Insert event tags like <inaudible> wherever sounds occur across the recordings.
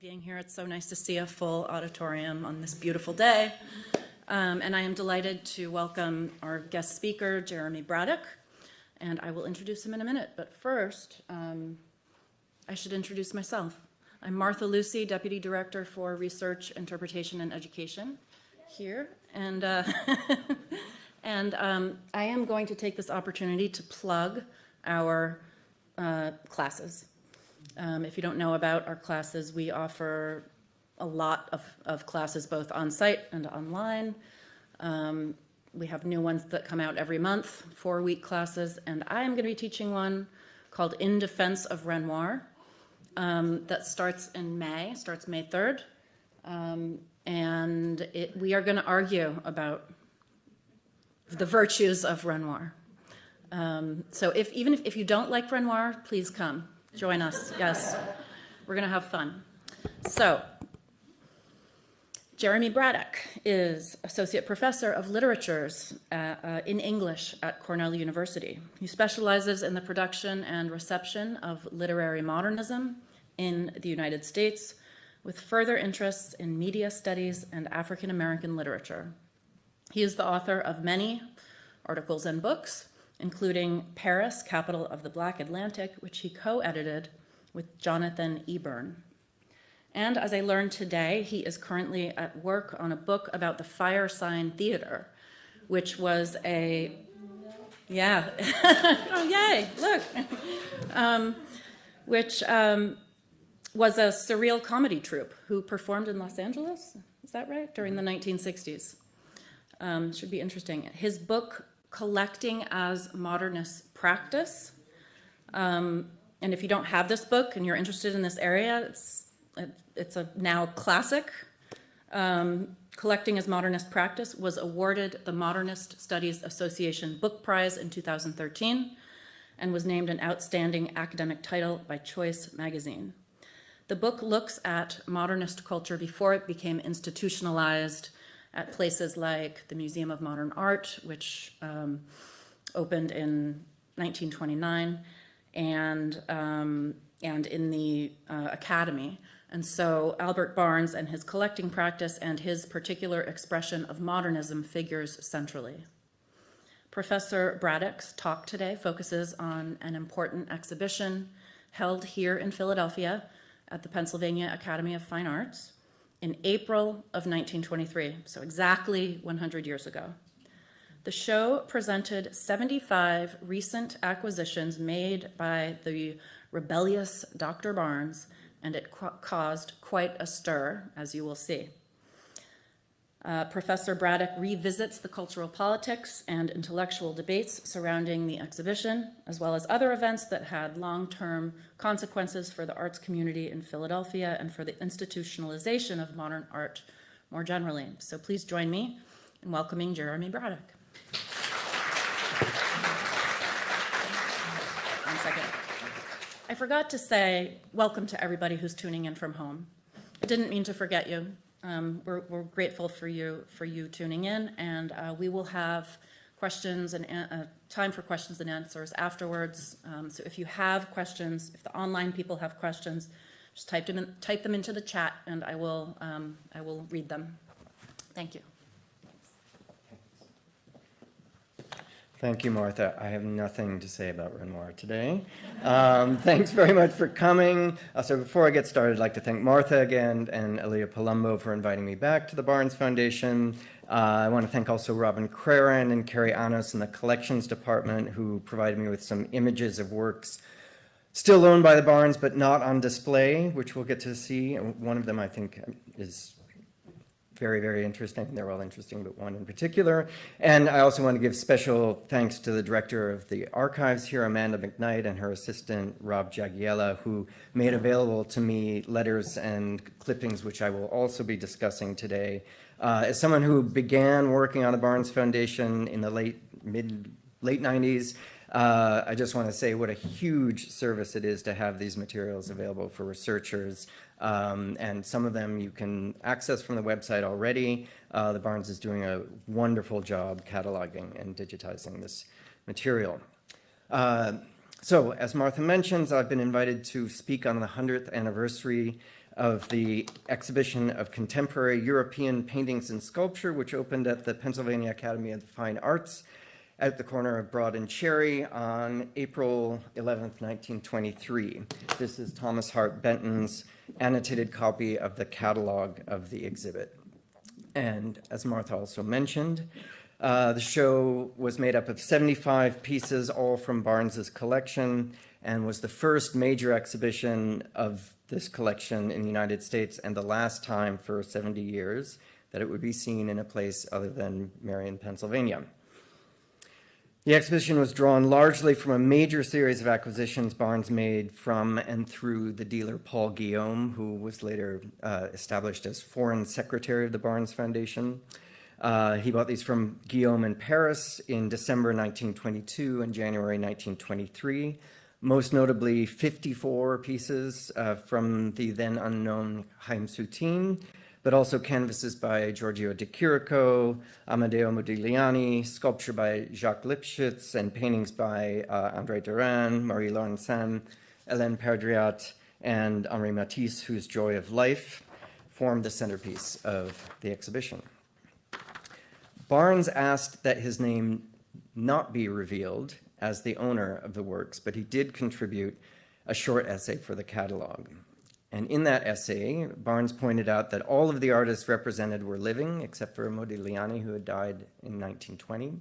being here. It's so nice to see a full auditorium on this beautiful day. Um, and I am delighted to welcome our guest speaker, Jeremy Braddock, and I will introduce him in a minute. But first, um, I should introduce myself. I'm Martha Lucy, Deputy Director for Research, Interpretation, and Education here. And, uh, <laughs> and um, I am going to take this opportunity to plug our uh, classes. Um, if you don't know about our classes, we offer a lot of, of classes both on-site and online. Um, we have new ones that come out every month, four-week classes, and I am going to be teaching one called In Defense of Renoir um, that starts in May, starts May 3rd. Um, and it, we are going to argue about the virtues of Renoir. Um, so if, even if, if you don't like Renoir, please come. Join us, yes. We're going to have fun. So, Jeremy Braddock is Associate Professor of Literatures uh, uh, in English at Cornell University. He specializes in the production and reception of literary modernism in the United States, with further interests in media studies and African American literature. He is the author of many articles and books, including Paris, Capital of the Black Atlantic, which he co-edited with Jonathan Eburn. And as I learned today, he is currently at work on a book about the Firesign Theatre, which was a, yeah, <laughs> oh yay, look, um, which um, was a surreal comedy troupe who performed in Los Angeles, is that right, during the 1960s. Um, should be interesting. His book collecting as modernist practice. Um, and if you don't have this book and you're interested in this area, it's, it's a now classic. Um, collecting as modernist practice was awarded the Modernist Studies Association Book Prize in 2013 and was named an outstanding academic title by Choice magazine. The book looks at modernist culture before it became institutionalized at places like the Museum of Modern Art, which um, opened in 1929, and, um, and in the uh, Academy. And so Albert Barnes and his collecting practice and his particular expression of modernism figures centrally. Professor Braddock's talk today focuses on an important exhibition held here in Philadelphia at the Pennsylvania Academy of Fine Arts in April of 1923, so exactly 100 years ago. The show presented 75 recent acquisitions made by the rebellious Dr. Barnes, and it caused quite a stir, as you will see. Uh, Professor Braddock revisits the cultural politics and intellectual debates surrounding the exhibition, as well as other events that had long-term consequences for the arts community in Philadelphia and for the institutionalization of modern art more generally. So please join me in welcoming Jeremy Braddock. One second. I forgot to say welcome to everybody who's tuning in from home. I didn't mean to forget you. Um, we're, we're, grateful for you for you tuning in, and uh, we will have questions and uh, time for questions and answers afterwards. Um, so if you have questions, if the online people have questions, just type them in, type them into the chat, and I will um, I will read them. Thank you. Thank you, Martha. I have nothing to say about Renoir today. Um, <laughs> thanks very much for coming. Uh, so before I get started, I'd like to thank Martha again and Elia Palumbo for inviting me back to the Barnes Foundation. Uh, I want to thank also Robin Craran and Carrie Anos in the collections department who provided me with some images of works still owned by the Barnes but not on display, which we'll get to see. One of them I think is very, very interesting. They're all interesting, but one in particular. And I also want to give special thanks to the director of the archives here, Amanda McKnight, and her assistant, Rob Jagiella, who made available to me letters and clippings, which I will also be discussing today. Uh, as someone who began working on the Barnes Foundation in the late, mid, late 90s, uh, I just want to say what a huge service it is to have these materials available for researchers. Um, and some of them you can access from the website already. Uh, the Barnes is doing a wonderful job cataloging and digitizing this material. Uh, so as Martha mentions, I've been invited to speak on the 100th anniversary of the exhibition of contemporary European paintings and sculpture, which opened at the Pennsylvania Academy of the Fine Arts at the corner of Broad and Cherry on April 11th, 1923. This is Thomas Hart Benton's annotated copy of the catalog of the exhibit. And as Martha also mentioned, uh, the show was made up of 75 pieces, all from Barnes's collection, and was the first major exhibition of this collection in the United States and the last time for 70 years that it would be seen in a place other than Merion, Pennsylvania. The exhibition was drawn largely from a major series of acquisitions Barnes made from and through the dealer Paul Guillaume, who was later uh, established as foreign secretary of the Barnes Foundation. Uh, he bought these from Guillaume in Paris in December 1922 and January 1923, most notably 54 pieces uh, from the then unknown Chaim Soutine, but also canvases by Giorgio de Chirico, Amedeo Modigliani, sculpture by Jacques Lipchitz, and paintings by uh, André Derain, Marie Laurencin, Hélène Perdriat, and Henri Matisse, whose Joy of Life formed the centerpiece of the exhibition. Barnes asked that his name not be revealed as the owner of the works, but he did contribute a short essay for the catalog. And in that essay, Barnes pointed out that all of the artists represented were living, except for Modigliani, who had died in 1920.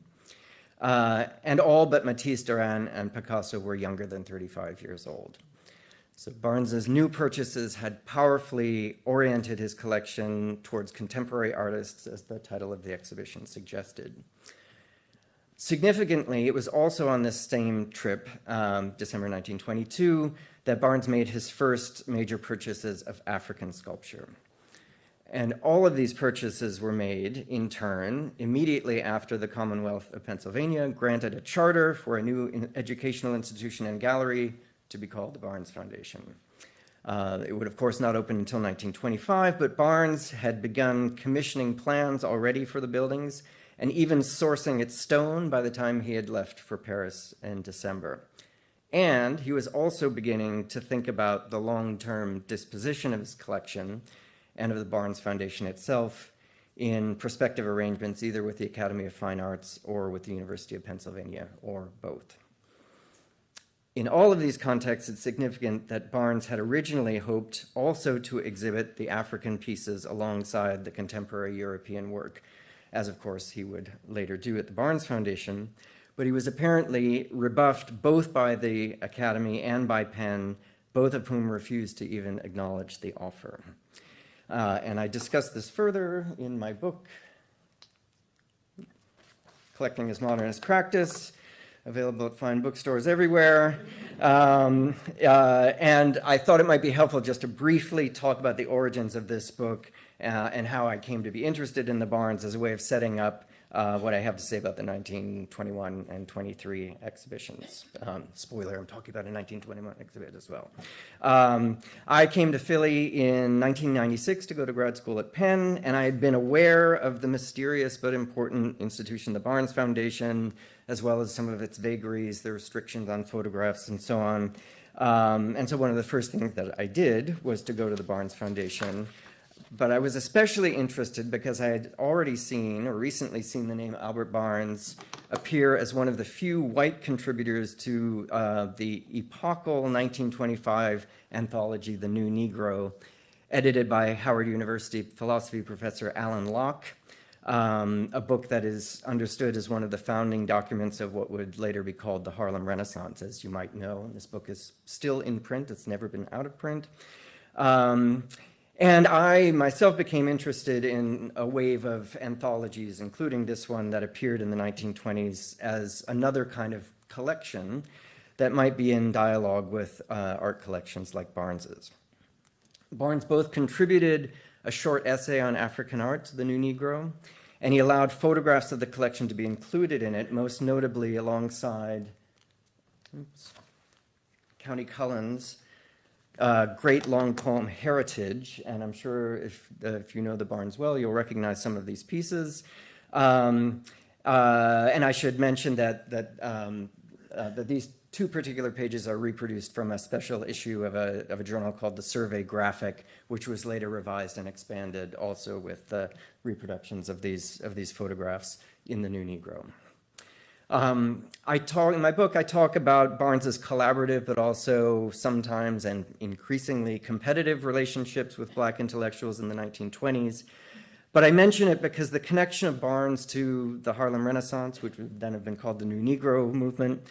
Uh, and all but Matisse, Derain, and Picasso were younger than 35 years old. So Barnes's new purchases had powerfully oriented his collection towards contemporary artists, as the title of the exhibition suggested. Significantly, it was also on this same trip, um, December 1922, that Barnes made his first major purchases of African sculpture. And all of these purchases were made in turn immediately after the Commonwealth of Pennsylvania granted a charter for a new educational institution and gallery to be called the Barnes Foundation. Uh, it would, of course, not open until 1925, but Barnes had begun commissioning plans already for the buildings and even sourcing its stone by the time he had left for Paris in December. And he was also beginning to think about the long-term disposition of his collection and of the Barnes Foundation itself in prospective arrangements either with the Academy of Fine Arts or with the University of Pennsylvania or both. In all of these contexts, it's significant that Barnes had originally hoped also to exhibit the African pieces alongside the contemporary European work, as of course he would later do at the Barnes Foundation, but he was apparently rebuffed both by the Academy and by Penn, both of whom refused to even acknowledge the offer. Uh, and I discuss this further in my book, Collecting as Modernist Practice, available at fine bookstores everywhere. Um, uh, and I thought it might be helpful just to briefly talk about the origins of this book uh, and how I came to be interested in the Barnes as a way of setting up uh, what I have to say about the 1921 and 23 exhibitions. Um, spoiler, I'm talking about a 1921 exhibit as well. Um, I came to Philly in 1996 to go to grad school at Penn, and I had been aware of the mysterious but important institution, the Barnes Foundation, as well as some of its vagaries, the restrictions on photographs and so on. Um, and so one of the first things that I did was to go to the Barnes Foundation but I was especially interested because I had already seen or recently seen the name Albert Barnes appear as one of the few white contributors to uh, the epochal 1925 anthology, The New Negro, edited by Howard University philosophy professor Alain Locke, um, a book that is understood as one of the founding documents of what would later be called the Harlem Renaissance, as you might know. And this book is still in print. It's never been out of print. Um, and I myself became interested in a wave of anthologies, including this one that appeared in the 1920s as another kind of collection that might be in dialogue with uh, art collections like Barnes's. Barnes both contributed a short essay on African art to the New Negro, and he allowed photographs of the collection to be included in it, most notably alongside oops, Countee Cullen's uh, great long poem Heritage, and I'm sure if, uh, if you know the Barnes well, you'll recognize some of these pieces. Um, uh, and I should mention that, that, um, uh, that these two particular pages are reproduced from a special issue of a, of a journal called the Survey Graphic, which was later revised and expanded also with the reproductions of these, of these photographs in the New Negro. Um, I talk in my book. I talk about Barnes's collaborative, but also sometimes and increasingly competitive relationships with Black intellectuals in the 1920s. But I mention it because the connection of Barnes to the Harlem Renaissance, which would then have been called the New Negro movement,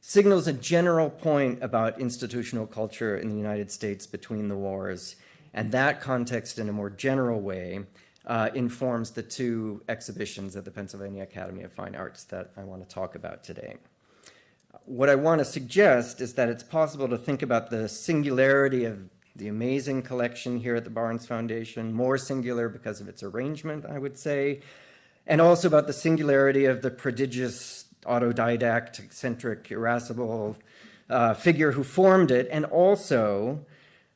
signals a general point about institutional culture in the United States between the wars. And that context, in a more general way, uh, informs the two exhibitions at the Pennsylvania Academy of Fine Arts that I want to talk about today. What I want to suggest is that it's possible to think about the singularity of the amazing collection here at the Barnes Foundation, more singular because of its arrangement, I would say, and also about the singularity of the prodigious autodidact, eccentric, irascible uh, figure who formed it, and also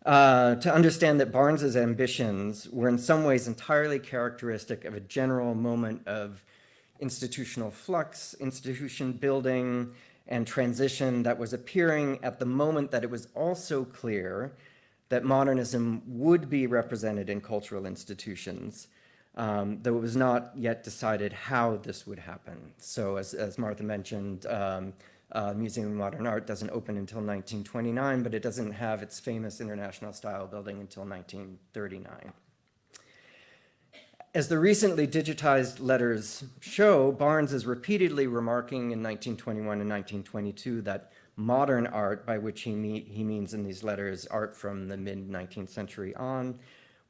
uh, to understand that Barnes's ambitions were in some ways entirely characteristic of a general moment of institutional flux, institution building, and transition that was appearing at the moment that it was also clear that modernism would be represented in cultural institutions, um, though it was not yet decided how this would happen. So as, as Martha mentioned, um, uh, Museum of Modern Art doesn't open until 1929, but it doesn't have its famous international style building until 1939. As the recently digitized letters show, Barnes is repeatedly remarking in 1921 and 1922 that modern art, by which he, he means in these letters art from the mid 19th century on,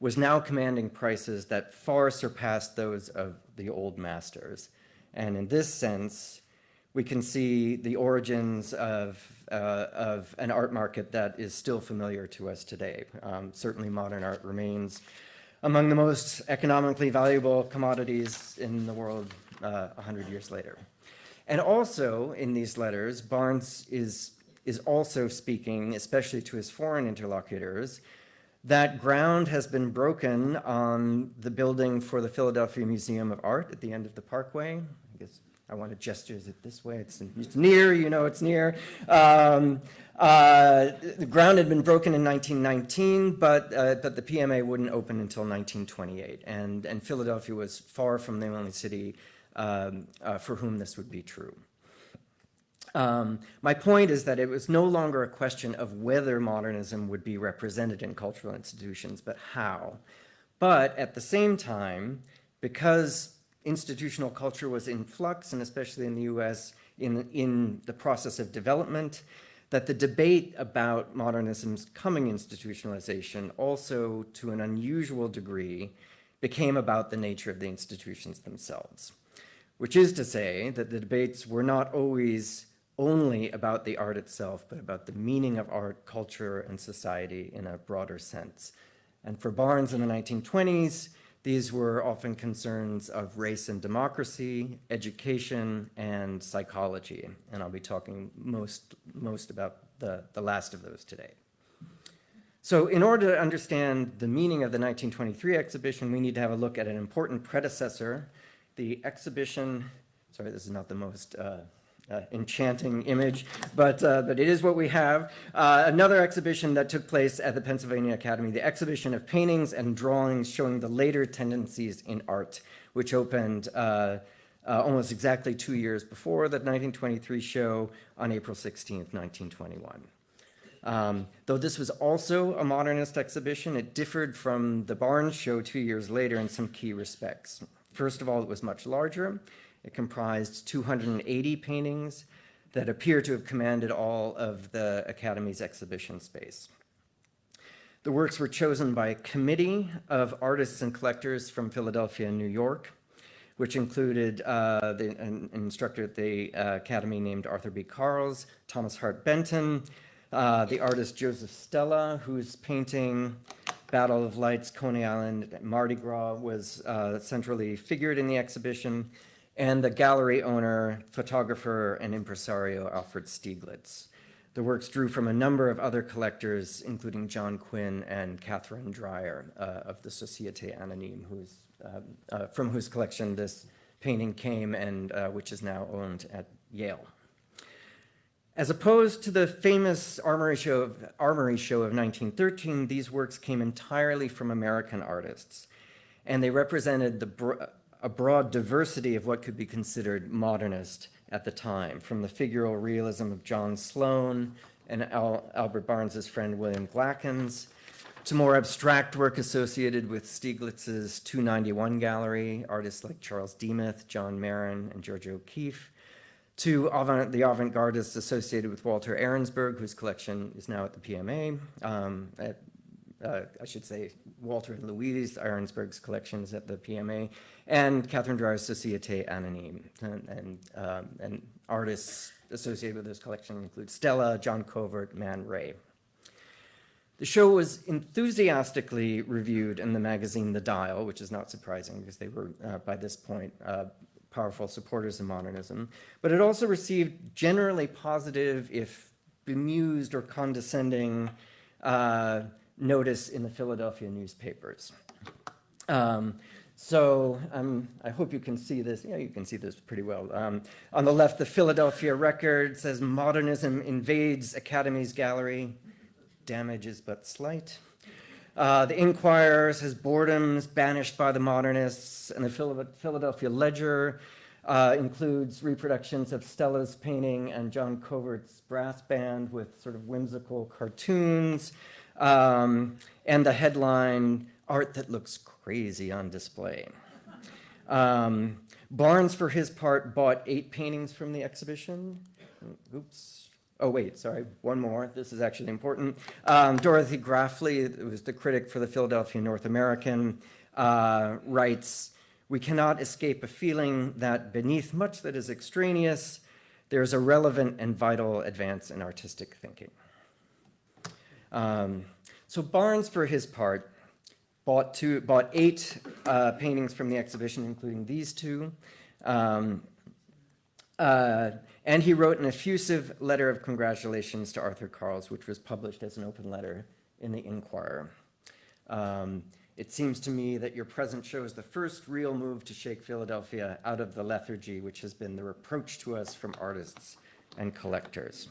was now commanding prices that far surpassed those of the old masters. And in this sense, we can see the origins of, uh, of an art market that is still familiar to us today. Um, certainly modern art remains among the most economically valuable commodities in the world uh, 100 years later. And also in these letters, Barnes is, is also speaking, especially to his foreign interlocutors, that ground has been broken on the building for the Philadelphia Museum of Art at the end of the Parkway. I guess I want to gesture it this way. It's, it's near, you know it's near. Um, uh, the ground had been broken in 1919, but, uh, but the PMA wouldn't open until 1928. And, and Philadelphia was far from the only city um, uh, for whom this would be true. Um, my point is that it was no longer a question of whether modernism would be represented in cultural institutions, but how. But at the same time, because institutional culture was in flux, and especially in the US, in, in the process of development, that the debate about modernism's coming institutionalization also, to an unusual degree, became about the nature of the institutions themselves. Which is to say that the debates were not always only about the art itself, but about the meaning of art, culture, and society in a broader sense. And for Barnes in the 1920s, these were often concerns of race and democracy, education, and psychology. And I'll be talking most, most about the, the last of those today. So in order to understand the meaning of the 1923 exhibition, we need to have a look at an important predecessor, the exhibition, sorry, this is not the most uh, uh, enchanting image, but, uh, but it is what we have. Uh, another exhibition that took place at the Pennsylvania Academy, the exhibition of paintings and drawings showing the later tendencies in art, which opened uh, uh, almost exactly two years before the 1923 show on April 16th, 1921. Um, though this was also a modernist exhibition, it differed from the Barnes show two years later in some key respects. First of all, it was much larger. It comprised 280 paintings that appear to have commanded all of the Academy's exhibition space. The works were chosen by a committee of artists and collectors from Philadelphia and New York, which included uh, the, an, instructor at the uh, Academy named Arthur B. Carles, Thomas Hart Benton, uh, the artist Joseph Stella, whose painting Battle of Lights, Coney Island, Mardi Gras was uh, centrally figured in the exhibition, and the gallery owner, photographer, and impresario Alfred Stieglitz. The works drew from a number of other collectors, including John Quinn and Katherine Dreier uh, of the Societe Anonyme, who's, uh, uh, from whose collection this painting came and uh, which is now owned at Yale. As opposed to the famous Armory show of, Armory show of 1913, these works came entirely from American artists, and they represented the a broad diversity of what could be considered modernist at the time, from the figural realism of John Sloan and Al- Albert Barnes's friend William Glackens, to more abstract work associated with Stieglitz's 291 gallery, artists like Charles Demuth, John Marin, and Georgia O'Keeffe, to avant, the avant-gardists associated with Walter Arensberg, whose collection is now at the PMA. Um, at, uh, I should say Walter and Louise Arensberg's collections at the PMA, and Katherine Dreier's Société Anonyme. And, and, um, and artists associated with this collection include Stella, John Covert, Man Ray. The show was enthusiastically reviewed in the magazine The Dial, which is not surprising because they were, uh, by this point, uh, powerful supporters of modernism. But it also received generally positive, if bemused or condescending, uh, notice in the Philadelphia newspapers. Um, so um, I hope you can see this. Yeah, you can see this pretty well. Um, on the left, the Philadelphia Record says modernism invades Academy's gallery damage is but slight. Uh, the Inquirer says boredom's banished by the modernists, and the Philadelphia Ledger uh, includes reproductions of Stella's painting and John Covert's brass band with sort of whimsical cartoons, um, and the headline, Art That Looks Crazy on Display. Um, Barnes, for his part, bought eight paintings from the exhibition. Oops, Oh, wait, sorry, one more. This is actually important. Um, Dorothy Grafly, who was the critic for the Philadelphia North American, uh, writes We cannot escape a feeling that beneath much that is extraneous, there is a relevant and vital advance in artistic thinking. Um, so Barnes, for his part, bought, two, bought eight uh, paintings from the exhibition, including these two. Um, uh, and he wrote an effusive letter of congratulations to Arthur Carles, which was published as an open letter in the Inquirer. Um, it seems to me that your present shows the first real move to shake Philadelphia out of the lethargy which has been the reproach to us from artists and collectors.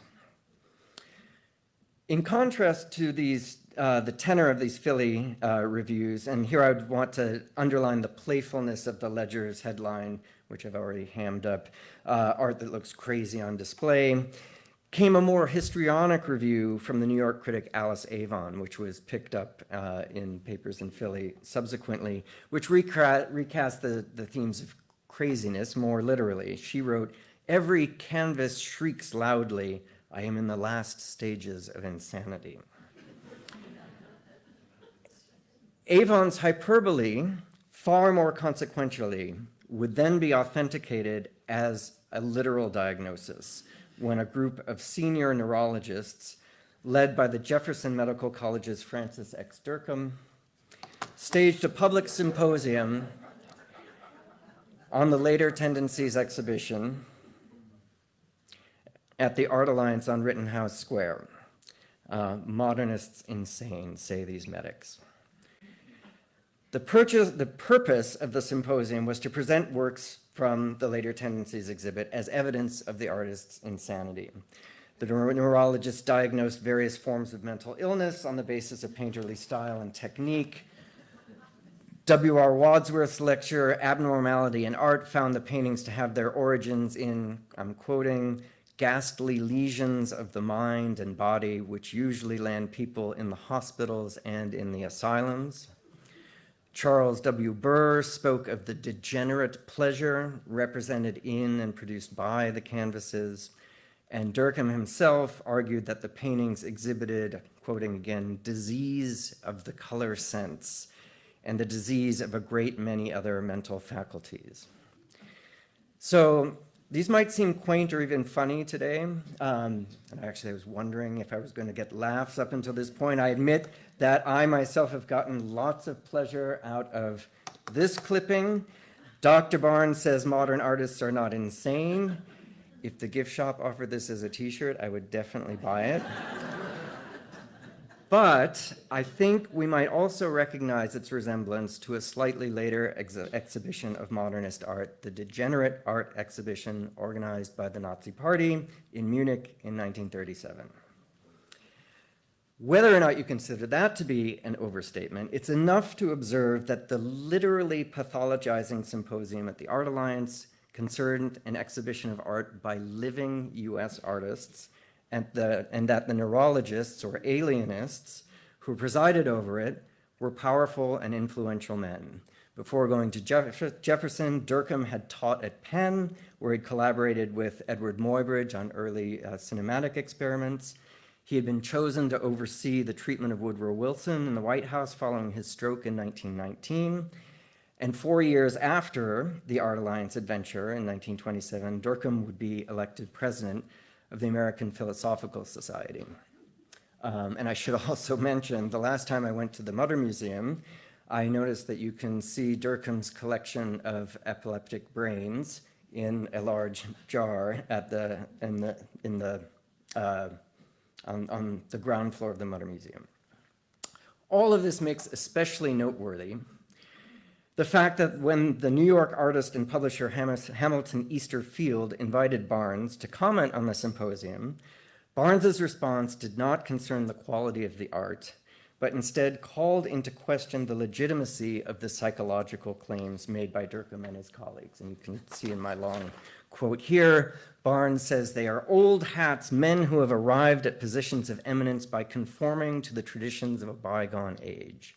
In contrast to these, uh, the tenor of these Philly uh, reviews, and here I would want to underline the playfulness of the Ledger's headline, which I've already hammed up, uh, art that looks crazy on display, came a more histrionic review from the New York critic Alice Avon, which was picked up uh, in papers in Philly subsequently, which reca- recast the, the themes of craziness more literally. She wrote, Every canvas shrieks loudly, I am in the last stages of insanity. Avon's hyperbole, far more consequentially, would then be authenticated as a literal diagnosis when a group of senior neurologists, led by the Jefferson Medical College's Francis X. Dercum, staged a public symposium on the later tendencies exhibition at the Art Alliance on Rittenhouse Square. Uh, modernists insane, say these medics. The, purchase, the purpose of the symposium was to present works from the Later Tendencies exhibit as evidence of the artist's insanity. The neurologist diagnosed various forms of mental illness on the basis of painterly style and technique. W.R. Wadsworth's lecture, Abnormality in Art, found the paintings to have their origins in, I'm quoting, ghastly lesions of the mind and body, which usually land people in the hospitals and in the asylums. Charles W. Burr spoke of the degenerate pleasure represented in and produced by the canvases, and Dercum himself argued that the paintings exhibited, quoting again, disease of the color sense and the disease of a great many other mental faculties. So these might seem quaint or even funny today. Um, and actually, I was wondering if I was going to get laughs up until this point. I admit that I myself have gotten lots of pleasure out of this clipping. Dr. Barnes says modern artists are not insane. If the gift shop offered this as a t shirt, I would definitely buy it. But I think we might also recognize its resemblance to a slightly later ex- exhibition of modernist art, the Degenerate Art Exhibition organized by the Nazi Party in Munich in 1937. Whether or not you consider that to be an overstatement, it's enough to observe that the literally pathologizing symposium at the Art Alliance concerned an exhibition of art by living US artists, and, the, and that the neurologists or alienists who presided over it were powerful and influential men. Before going to Jeff- Jefferson, Dercum had taught at Penn, where he collaborated with Edward Muybridge on early uh, cinematic experiments. He had been chosen to oversee the treatment of Woodrow Wilson in the White House following his stroke in 1919. And four years after the Art Alliance adventure in 1927, Dercum would be elected president of the American Philosophical Society. Um, and I should <laughs> also mention the last time I went to the Mutter Museum, I noticed that you can see Dercum's collection of epileptic brains in a large jar at the, in the, in the uh, on, on the ground floor of the Mutter Museum. All of this makes especially noteworthy the fact that when the New York artist and publisher Hamilton Easter Field invited Barnes to comment on the symposium, Barnes's response did not concern the quality of the art, but instead called into question the legitimacy of the psychological claims made by Dercum and his colleagues. And you can see in my long quote here, Barnes says they are old hats, men who have arrived at positions of eminence by conforming to the traditions of a bygone age.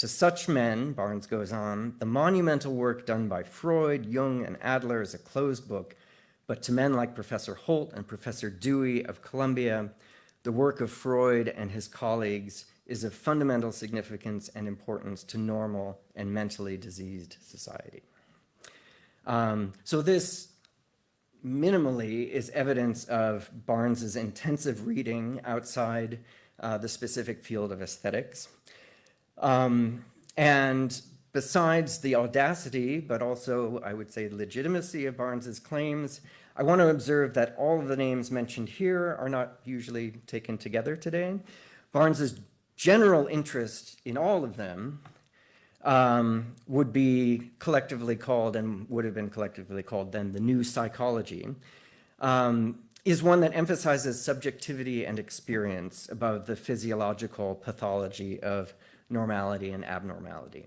To such men, Barnes goes on, the monumental work done by Freud, Jung, and Adler is a closed book, but to men like Professor Holt and Professor Dewey of Columbia, the work of Freud and his colleagues is of fundamental significance and importance to normal and mentally diseased society. Um, so this minimally is evidence of Barnes's intensive reading outside uh, the specific field of aesthetics. Um, and besides the audacity, but also I would say legitimacy of Barnes's claims, I want to observe that all of the names mentioned here are not usually taken together today. Barnes's general interest in all of them um, would be collectively called and would have been collectively called then the new psychology, um, is one that emphasizes subjectivity and experience above the physiological pathology of normality and abnormality.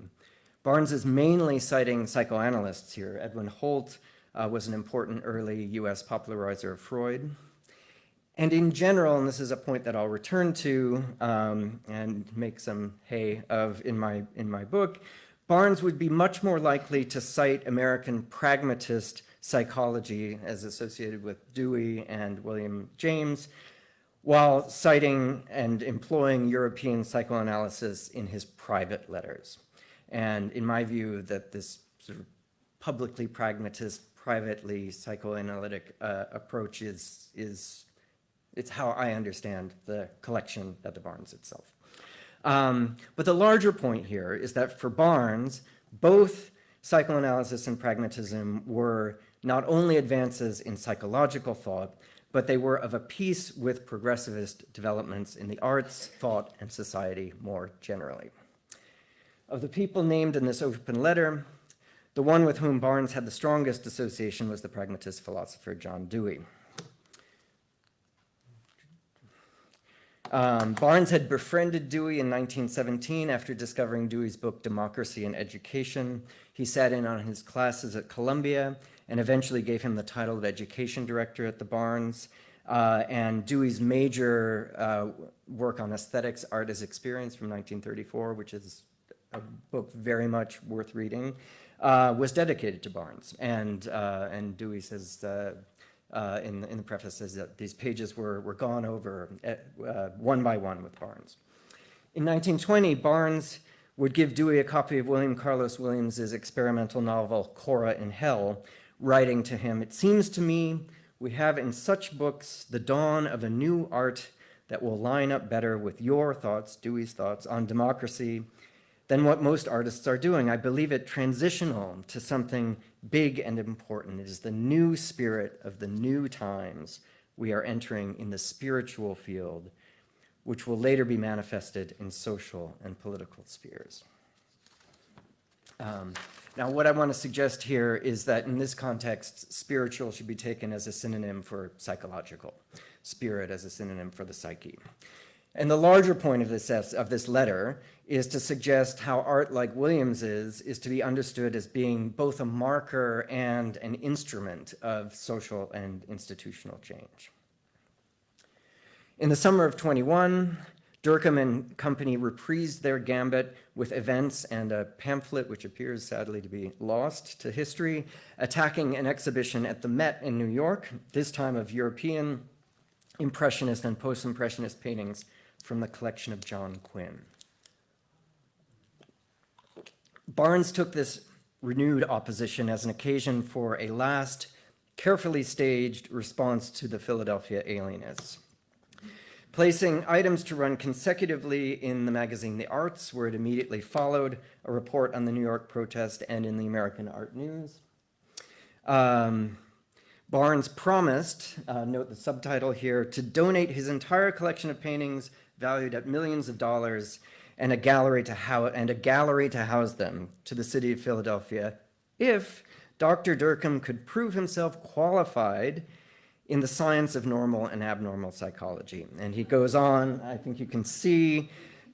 Barnes is mainly citing psychoanalysts here. Edwin Holt uh, was an important early US popularizer of Freud. And in general, and this is a point that I'll return to um, and make some hay of in my, in my book, Barnes would be much more likely to cite American pragmatist psychology as associated with Dewey and William James, while citing and employing European psychoanalysis in his private letters. And in my view, that this sort of publicly pragmatist, privately psychoanalytic uh, approach is, is it's how I understand the collection at the Barnes itself. Um, but the larger point here is that for Barnes, both psychoanalysis and pragmatism were not only advances in psychological thought, but they were of a piece with progressivist developments in the arts, thought, and society more generally. Of the people named in this open letter, the one with whom Barnes had the strongest association was the pragmatist philosopher John Dewey. Um, Barnes had befriended Dewey in 1917 after discovering Dewey's book, Democracy and Education. He sat in on his classes at Columbia and eventually gave him the title of education director at the Barnes. Uh, and Dewey's major uh, work on aesthetics, Art as Experience from 1934, which is a book very much worth reading, uh, was dedicated to Barnes. And, uh, and Dewey says, uh, uh, in, the, in the preface says that these pages were, were gone over uh, one by one with Barnes. In 1920, Barnes would give Dewey a copy of William Carlos Williams's experimental novel, Kora in Hell, writing to him, It seems to me we have in such books the dawn of a new art that will line up better with your thoughts, Dewey's thoughts, on democracy than what most artists are doing. I believe it transitional to something big and important. It is the new spirit of the new times we are entering in the spiritual field, which will later be manifested in social and political spheres. Um, now, what I want to suggest here is that in this context, spiritual should be taken as a synonym for psychological, spirit as a synonym for the psyche. And the larger point of this, of this letter is to suggest how art like Williams's is to be understood as being both a marker and an instrument of social and institutional change. In the summer of 21, Dercum and company reprised their gambit with events and a pamphlet, which appears sadly to be lost to history, attacking an exhibition at the Met in New York, this time of European Impressionist and Post-Impressionist paintings from the collection of John Quinn. Barnes took this renewed opposition as an occasion for a last, carefully staged response to the Philadelphia alienists placing items to run consecutively in the magazine The Arts, where it immediately followed a report on the New York protest and in the American Art News. Um, Barnes promised, uh, note the subtitle here, to donate his entire collection of paintings valued at millions of dollars and a gallery to, how and a gallery to house them to the city of Philadelphia if Dr. Dercum could prove himself qualified in the science of normal and abnormal psychology. And he goes on, I think you can see,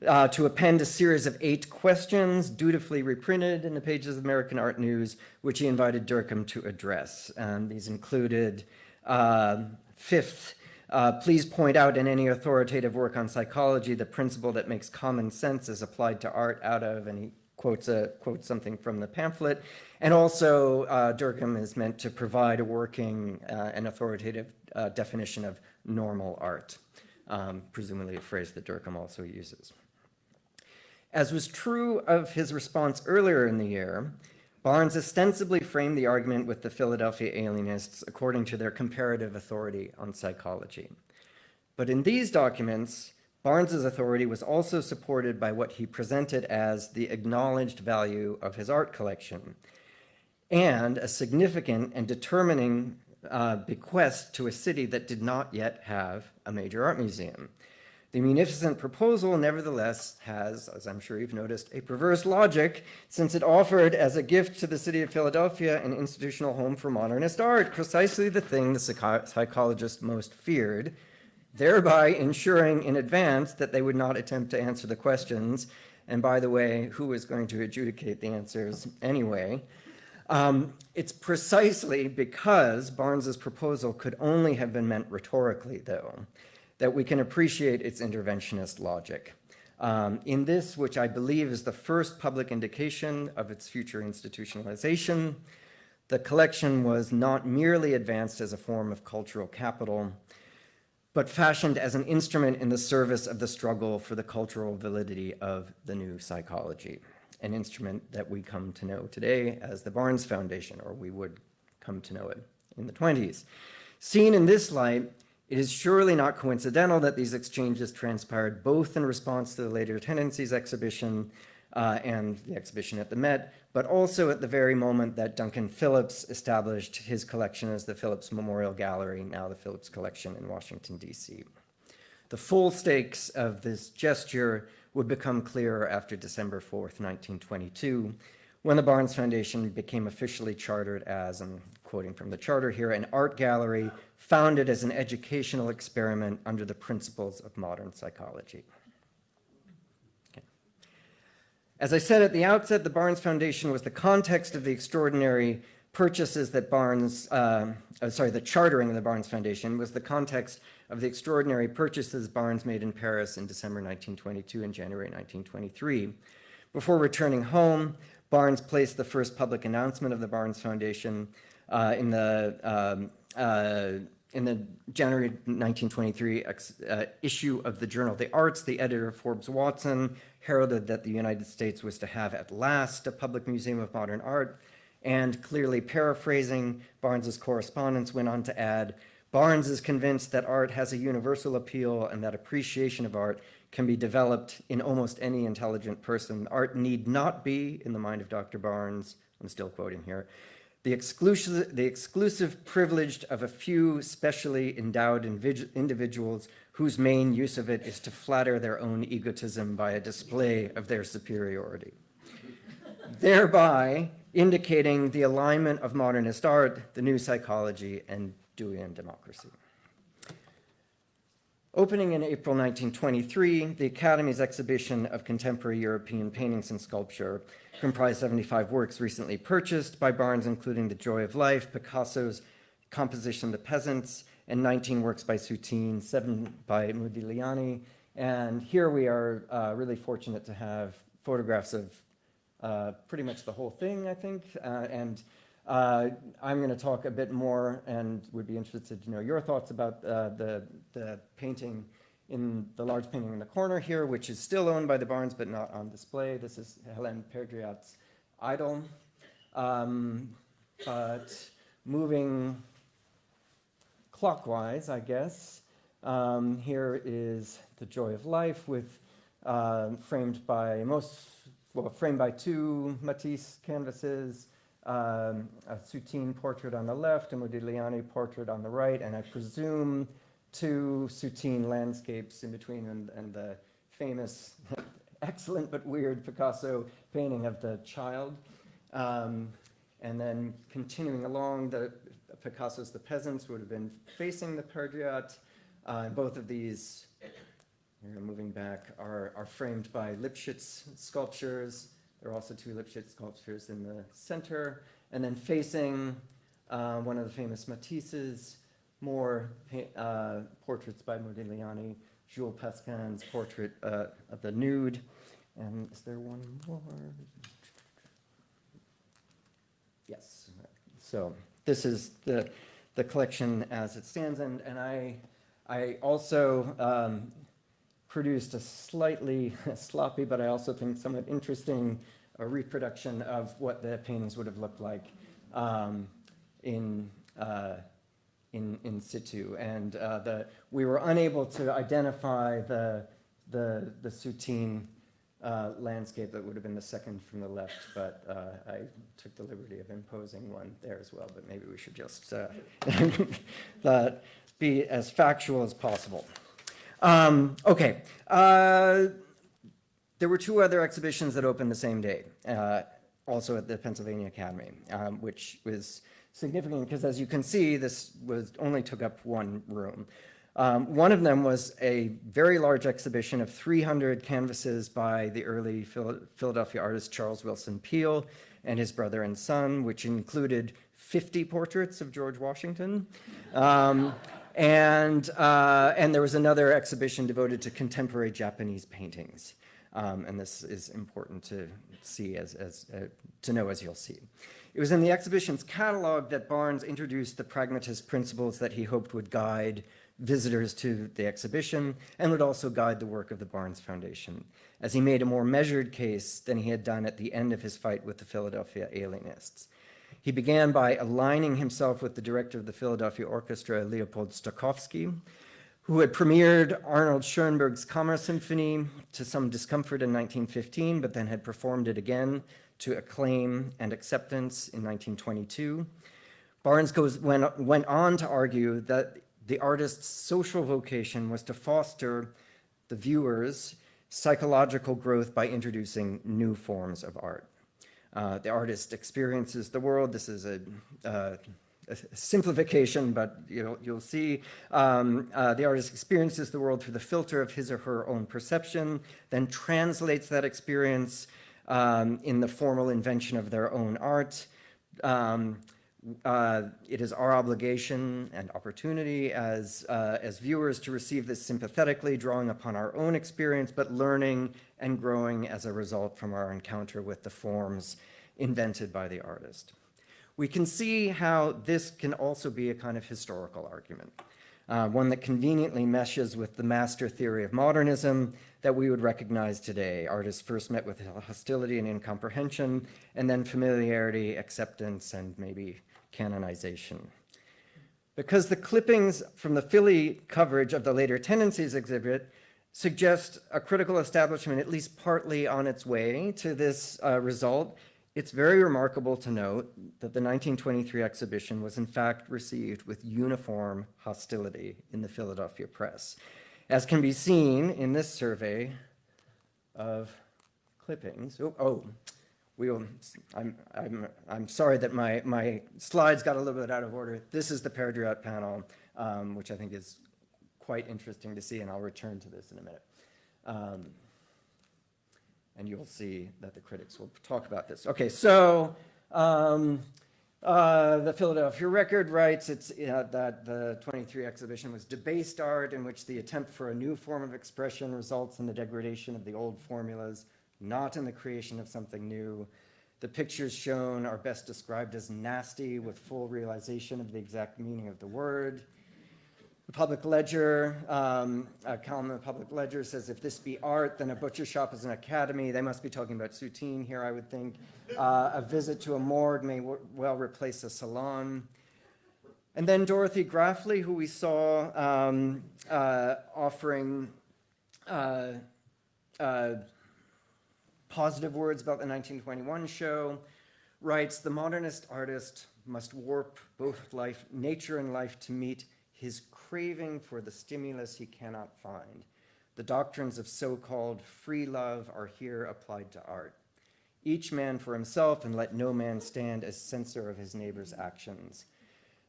uh, to append a series of eight questions dutifully reprinted in the pages of American Art News, which he invited Dercum to address. And these included, uh, fifth, uh, please point out in any authoritative work on psychology the principle that makes common sense is applied to art out of, and he quotes, a, quotes something from the pamphlet. And also, uh, Dercum is meant to provide a working uh, and authoritative uh, definition of normal art, um, presumably a phrase that Dercum also uses. As was true of his response earlier in the year, Barnes ostensibly framed the argument with the Philadelphia alienists according to their comparative authority on psychology. But in these documents, Barnes's authority was also supported by what he presented as the acknowledged value of his art collection and a significant and determining uh, bequest to a city that did not yet have a major art museum. The munificent proposal, nevertheless, has, as I'm sure you've noticed, a perverse logic since it offered as a gift to the city of Philadelphia an institutional home for modernist art, precisely the thing the psych psychologists most feared, thereby ensuring in advance that they would not attempt to answer the questions. And by the way, who was going to adjudicate the answers anyway? Um, it's precisely because Barnes's proposal could only have been meant rhetorically, though, that we can appreciate its interventionist logic. Um, in this, which I believe is the first public indication of its future institutionalization, the collection was not merely advanced as a form of cultural capital, but fashioned as an instrument in the service of the struggle for the cultural validity of the new psychology an instrument that we come to know today as the Barnes Foundation, or we would come to know it in the 20s. Seen in this light, it is surely not coincidental that these exchanges transpired both in response to the Later Tendencies exhibition uh, and the exhibition at the Met, but also at the very moment that Duncan Phillips established his collection as the Phillips Memorial Gallery, now the Phillips Collection in Washington, D.C. The full stakes of this gesture would become clearer after December 4th, 1922, when the Barnes Foundation became officially chartered as, and quoting from the charter here, an art gallery founded as an educational experiment under the principles of modern psychology. Okay. As I said at the outset, the Barnes Foundation was the context of the extraordinary purchases that Barnes, uh, uh, sorry, the chartering of the Barnes Foundation was the context of the extraordinary purchases Barnes made in Paris in December 1922 and January 1923. Before returning home, Barnes placed the first public announcement of the Barnes Foundation uh, in the um, uh, in the January 1923 uh, issue of the Journal of the Arts, the editor Forbes Watson heralded that the United States was to have at last a public museum of modern art, and clearly paraphrasing Barnes's correspondence went on to add, Barnes is convinced that art has a universal appeal and that appreciation of art can be developed in almost any intelligent person. Art need not be, in the mind of Dr. Barnes, I'm still quoting here, the exclusive, the exclusive privilege of a few specially endowed individuals whose main use of it is to flatter their own egotism by a display of their superiority, thereby indicating the alignment of modernist art, the new psychology, and Deweyan democracy. Opening in April 1923, the Academy's exhibition of contemporary European paintings and sculpture comprised 75 works recently purchased by Barnes, including The Joy of Life, Picasso's composition The Peasants, and 19 works by Soutine, seven by Modigliani. And here we are uh, really fortunate to have photographs of uh, pretty much the whole thing, I think. Uh, and uh, I'm going to talk a bit more and would be interested to know your thoughts about uh, the, the painting in the large painting in the corner here, which is still owned by the Barnes but not on display. This is Hélène Perdriat's idol. Um, but moving clockwise, I guess, um, here is The Joy of Life with uh, framed by most, well, framed by two Matisse canvases, um, a Soutine portrait on the left, a Modigliani portrait on the right, and I presume two Soutine landscapes in between and, and the famous, <laughs> excellent but weird Picasso painting of the child. Um, and then continuing along, the Picasso's The Peasants would have been facing the Perdriat. Uh, both of these, moving back, are, are framed by Lipchitz sculptures. There are also two Lipchitz sculptures in the center. And then facing uh, one of the famous Matisse's, more uh, portraits by Modigliani, Jules Pascin's portrait uh, of the nude. And is there one more? Yes. So this is the, the collection as it stands. And, and I, I also um, produced a slightly <laughs> sloppy, but I also think somewhat interesting uh, reproduction of what the paintings would have looked like um, in, uh, in, in situ. And uh, the, we were unable to identify the, the, the Soutine uh, landscape that would have been the second from the left, but uh, I took the liberty of imposing one there as well, but maybe we should just uh, <laughs> be as factual as possible. Um, okay. Uh, there were two other exhibitions that opened the same day, uh, also at the Pennsylvania Academy, um, which was significant because as you can see, this was only took up one room. Um, one of them was a very large exhibition of 300 canvases by the early Philadelphia artist Charles Willson Peale and his brother and son, which included 50 portraits of George Washington. Um, and, uh, and there was another exhibition devoted to contemporary Japanese paintings. Um, and this is important to see as, as uh, to know as you'll see. It was in the exhibition's catalog that Barnes introduced the pragmatist principles that he hoped would guide visitors to the exhibition and would also guide the work of the Barnes Foundation, as he made a more measured case than he had done at the end of his fight with the Philadelphia alienists. He began by aligning himself with the director of the Philadelphia Orchestra, Leopold Stokowski, who had premiered Arnold Schoenberg's Kammersymphony to some discomfort in 1915, but then had performed it again to acclaim and acceptance in 1922. Barnes goes, went, went on to argue that the artist's social vocation was to foster the viewer's psychological growth by introducing new forms of art. Uh, the artist experiences the world. This is a, uh, a simplification, but you know, you'll see um, uh, the artist experiences the world through the filter of his or her own perception, then translates that experience um, in the formal invention of their own art. Um, uh, it is our obligation and opportunity as, uh, as viewers to receive this sympathetically, drawing upon our own experience, but learning and growing as a result from our encounter with the forms invented by the artist. We can see how this can also be a kind of historical argument, uh, one that conveniently meshes with the master theory of modernism that we would recognize today. Artists first met with hostility and incomprehension, and then familiarity, acceptance, and maybe canonization. Because the clippings from the Philly coverage of the later tendencies exhibit suggest a critical establishment at least partly on its way to this uh, result, it's very remarkable to note that the 1923 exhibition was in fact received with uniform hostility in the Philadelphia press. as can be seen in this survey of clippings. Oh, oh, we'll, I'm, I'm, I'm sorry that my, my slides got a little bit out of order. This is the Perdriat panel, um, which I think is quite interesting to see, and I'll return to this in a minute. Um, and you'll see that the critics will talk about this. Okay, so um, uh, the Philadelphia Record writes it's, uh, that the 23 exhibition was debased art in which the attempt for a new form of expression results in the degradation of the old formulas, not in the creation of something new. The pictures shown are best described as nasty with full realization of the exact meaning of the word. The Public Ledger, um, a column in the Public Ledger says, if this be art, then a butcher shop is an academy. They must be talking about Soutine here, I would think. Uh, a visit to a morgue may well replace a salon. And then Dorothy Grafly, who we saw um, uh, offering uh, uh, positive words about the 1921 show, writes, the modernist artist must warp both life, nature and life to meet his craving for the stimulus he cannot find. The doctrines of so-called free love are here applied to art. Each man for himself and let no man stand as censor of his neighbor's actions.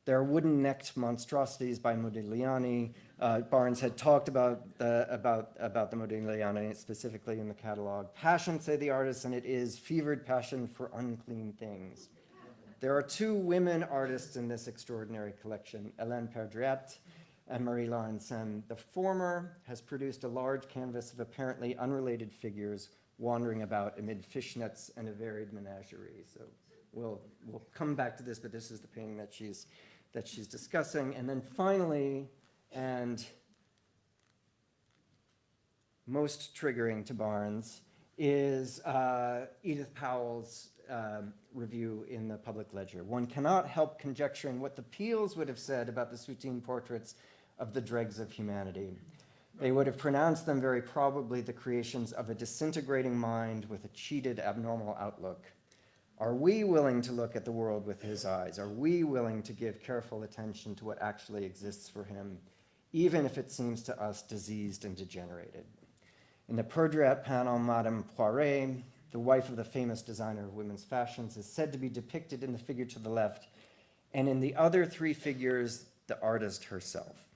There are wooden-necked monstrosities by Modigliani. Uh, Barnes had talked about the, about, about the Modigliani specifically in the catalog. Passion, say the artists, and it is fevered passion for unclean things. There are two women artists in this extraordinary collection, Hélène Perdriat and Marie Laurencin. The former has produced a large canvas of apparently unrelated figures wandering about amid fishnets and a varied menagerie. So we'll, we'll come back to this, but this is the painting that she's, that she's discussing. And then finally, and most triggering to Barnes, is uh, Edith Powell's um, review in the Public Ledger. One cannot help conjecturing what the Peels would have said about the Soutine portraits of the dregs of humanity. They would have pronounced them very probably the creations of a disintegrating mind with a cheated, abnormal outlook. Are we willing to look at the world with his eyes? Are we willing to give careful attention to what actually exists for him, even if it seems to us diseased and degenerated? In the Perdriat panel, Madame Poiret, the wife of the famous designer of women's fashions, is said to be depicted in the figure to the left, and in the other three figures, the artist herself.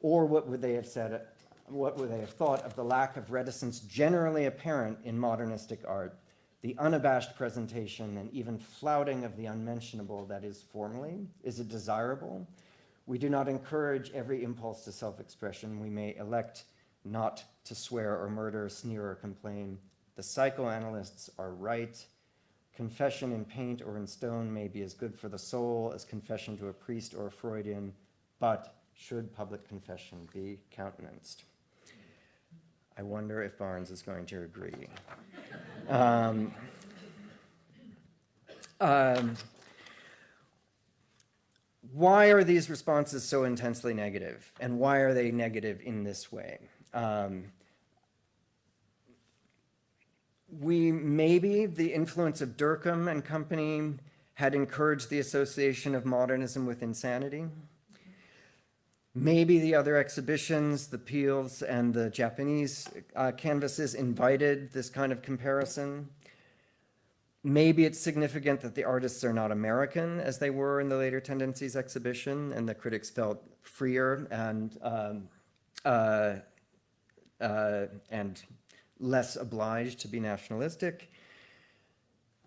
Or what would they have said, what would they have thought of the lack of reticence generally apparent in modernistic art, the unabashed presentation and even flouting of the unmentionable that is formally? Is it desirable? We do not encourage every impulse to self-expression. We may elect not to swear or murder, sneer or complain. The psychoanalysts are right. Confession in paint or in stone may be as good for the soul as confession to a priest or a Freudian, but should public confession be countenanced? I wonder if Barnes is going to agree. Um, um, why are these responses so intensely negative, and why are they negative in this way? Um, we maybe the influence of Dercum and company had encouraged the association of modernism with insanity. Maybe the other exhibitions, the Peels and the Japanese uh, canvases invited this kind of comparison. Maybe it's significant that the artists are not American as they were in the later tendencies exhibition and the critics felt freer and, um, uh, uh, and less obliged to be nationalistic.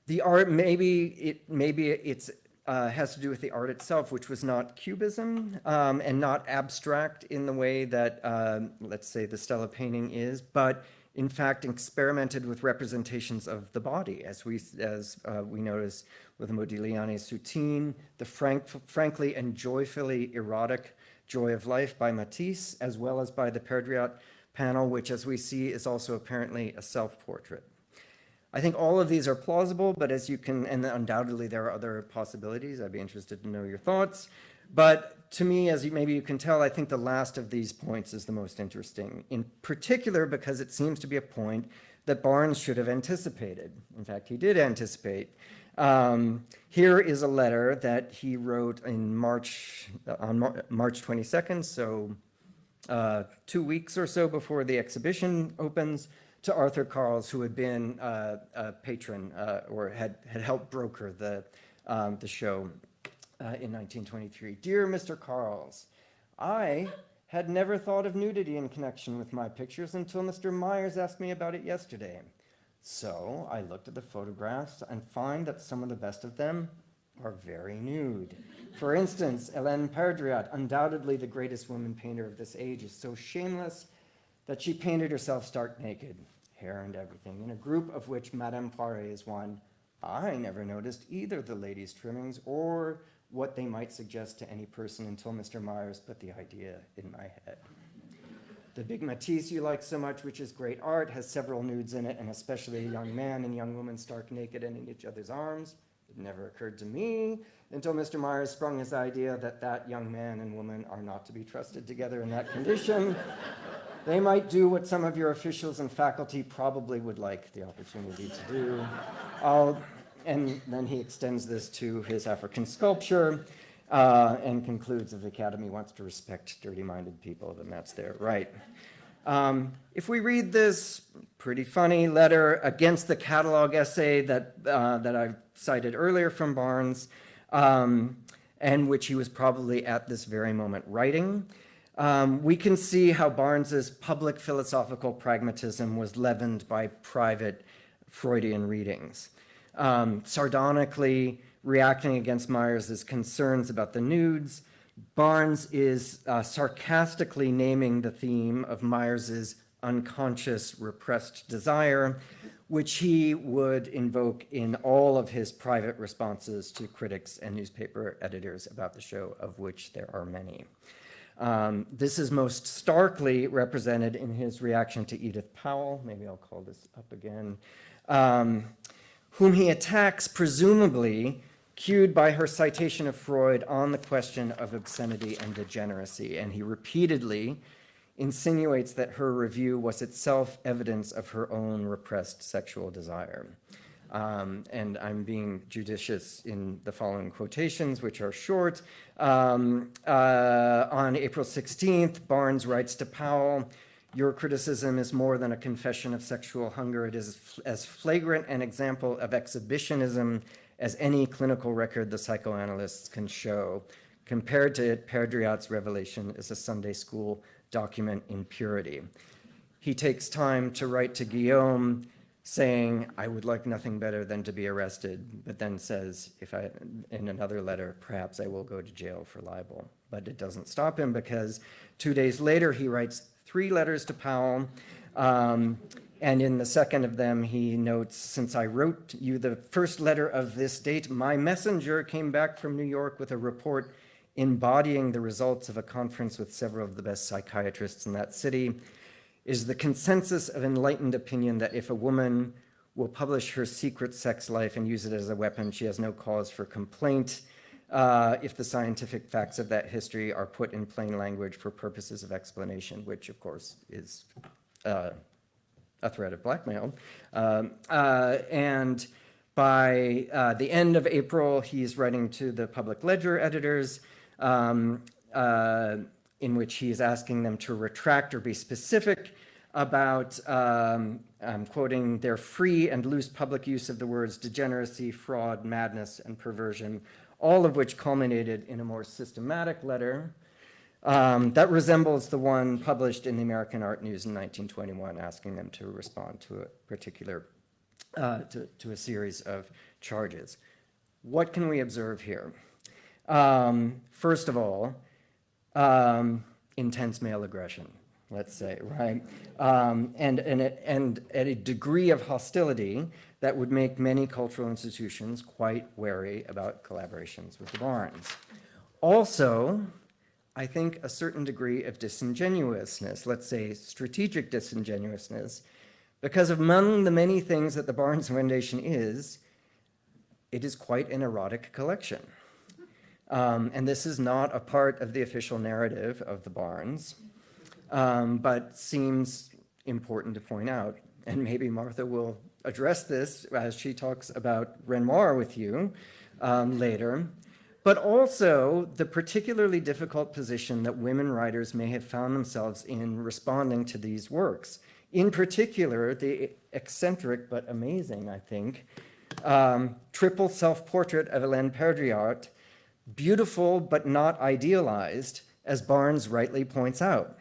The art, maybe it, maybe it's uh, has to do with the art itself, which was not cubism um, and not abstract in the way that, uh, let's say, the Stella painting is, but in fact experimented with representations of the body, as we, as, uh, we notice with the Modigliani Soutine, the frank, frankly and joyfully erotic Joy of Life by Matisse, as well as by the Perdriat panel, which as we see is also apparently a self-portrait. I think all of these are plausible, but as you can, and undoubtedly there are other possibilities. I'd be interested to know your thoughts. But to me, as you, maybe you can tell, I think the last of these points is the most interesting, in particular because it seems to be a point that Barnes should have anticipated. In fact, he did anticipate. Um, here is a letter that he wrote in March, on Mar March 22nd, so uh, two weeks or so before the exhibition opens to Arthur Carles, who had been uh, a patron uh, or had, had helped broker the, um, the show uh, in 1923. Dear Mr. Carles, I had never thought of nudity in connection with my pictures until Mr. Myers asked me about it yesterday. So I looked at the photographs and find that some of the best of them are very nude. For instance, Hélène Perdriat, undoubtedly the greatest woman painter of this age, is so shameless that she painted herself stark naked, hair and everything, in a group of which Madame Poiret is one. I never noticed either the ladies' trimmings or what they might suggest to any person until Mr. Myers put the idea in my head. The big Matisse you like so much, which is great art, has several nudes in it, and especially a young man and young woman stark naked and in each other's arms. It never occurred to me until Mr. Myers sprung his idea that that young man and woman are not to be trusted together in that condition. <laughs> they might do what some of your officials and faculty probably would like the opportunity to do. I'll, and then he extends this to his African sculpture uh, and concludes if the Academy wants to respect dirty-minded people, then that's their right. Um, if we read this pretty funny letter against the catalog essay that, uh, that I cited earlier from Barnes, um, and which he was probably at this very moment writing, um, we can see how Barnes's public philosophical pragmatism was leavened by private Freudian readings. Um, sardonically reacting against Myers's concerns about the nudes, Barnes is uh, sarcastically naming the theme of Myers's unconscious repressed desire, which he would invoke in all of his private responses to critics and newspaper editors about the show, of which there are many. Um, this is most starkly represented in his reaction to Edith Powell. Maybe I'll call this up again. Um, whom he attacks, presumably, cued by her citation of Freud on the question of obscenity and degeneracy. And he repeatedly insinuates that her review was itself evidence of her own repressed sexual desire. Um, and I'm being judicious in the following quotations, which are short. Um, uh, on April 16th, Barnes writes to Powell, your criticism is more than a confession of sexual hunger. It is as flagrant an example of exhibitionism as any clinical record the psychoanalysts can show. Compared to it, Perdriat's revelation is a Sunday school document in purity. He takes time to write to Guillaume saying, I would like nothing better than to be arrested, but then says, if I, in another letter, perhaps I will go to jail for libel. But it doesn't stop him because two days later he writes three letters to Powell, um, and in the second of them, he notes, since I wrote you the first letter of this date, my messenger came back from New York with a report embodying the results of a conference with several of the best psychiatrists in that city. Is the consensus of enlightened opinion that if a woman will publish her secret sex life and use it as a weapon, she has no cause for complaint uh, if the scientific facts of that history are put in plain language for purposes of explanation, which of course is uh, a threat of blackmail. Um, uh, and by uh, the end of April, he's writing to the public ledger editors um, uh, in which he is asking them to retract or be specific about, um, I'm quoting, their free and loose public use of the words degeneracy, fraud, madness, and perversion, all of which culminated in a more systematic letter um, that resembles the one published in the American Art News in 1921, asking them to respond to a particular, uh, to, to, a series of charges. What can we observe here? Um, first of all, um, intense male aggression, let's say, right? Um, and, and, and at a degree of hostility that would make many cultural institutions quite wary about collaborations with the Barnes. Also, I think, a certain degree of disingenuousness, let's say strategic disingenuousness, because among the many things that the Barnes Foundation is, it is quite an erotic collection. Um, and this is not a part of the official narrative of the Barnes, um, but seems important to point out. And maybe Martha will address this as she talks about Renoir with you um, later. but also the particularly difficult position that women writers may have found themselves in responding to these works. In particular, the eccentric but amazing, I think, um, triple self-portrait of Hélène Perdriat, beautiful but not idealized, as Barnes rightly points out.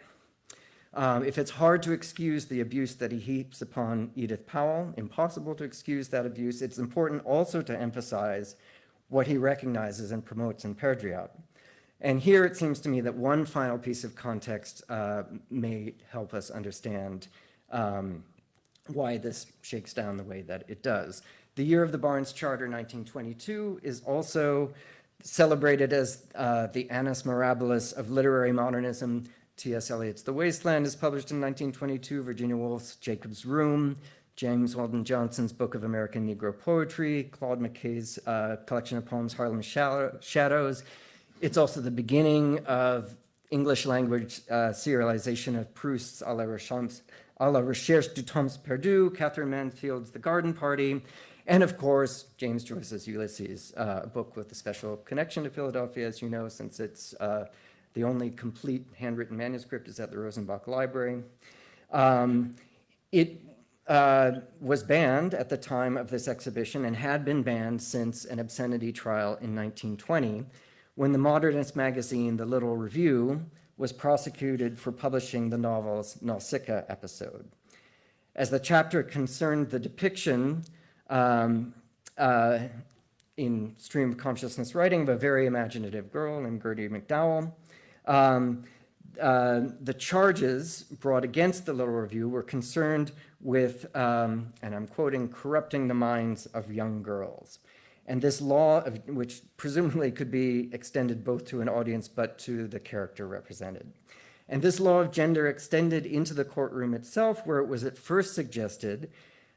Um, if it's hard to excuse the abuse that he heaps upon Edith Powell, impossible to excuse that abuse, it's important also to emphasize what he recognizes and promotes in Perdriat. And here it seems to me that one final piece of context uh, may help us understand um, why this shakes down the way that it does. The year of the Barnes Charter, 1922, is also celebrated as uh, the annus mirabilis of literary modernism. T.S. Eliot's The Wasteland is published in 1922, Virginia Woolf's Jacob's Room, James Weldon Johnson's Book of American Negro Poetry, Claude McKay's uh, collection of poems, Harlem Shadows. It's also the beginning of English language uh, serialization of Proust's A la, Recherche, a la Recherche du Temps Perdu, Katherine Mansfield's The Garden Party, and of course, James Joyce's Ulysses, uh, a book with a special connection to Philadelphia, as you know, since it's uh, the only complete handwritten manuscript is at the Rosenbach Library. Um, it uh, was banned at the time of this exhibition and had been banned since an obscenity trial in 1920, when the modernist magazine, The Little Review, was prosecuted for publishing the novel's Nausicaa episode. As the chapter concerned the depiction um, uh, in stream of consciousness writing of a very imaginative girl named Gertie McDowell. Um, uh, the charges brought against the Little Review were concerned with, um, and I'm quoting, corrupting the minds of young girls. And this law, of, which presumably could be extended both to an audience but to the character represented. And this law of gender extended into the courtroom itself, where it was at first suggested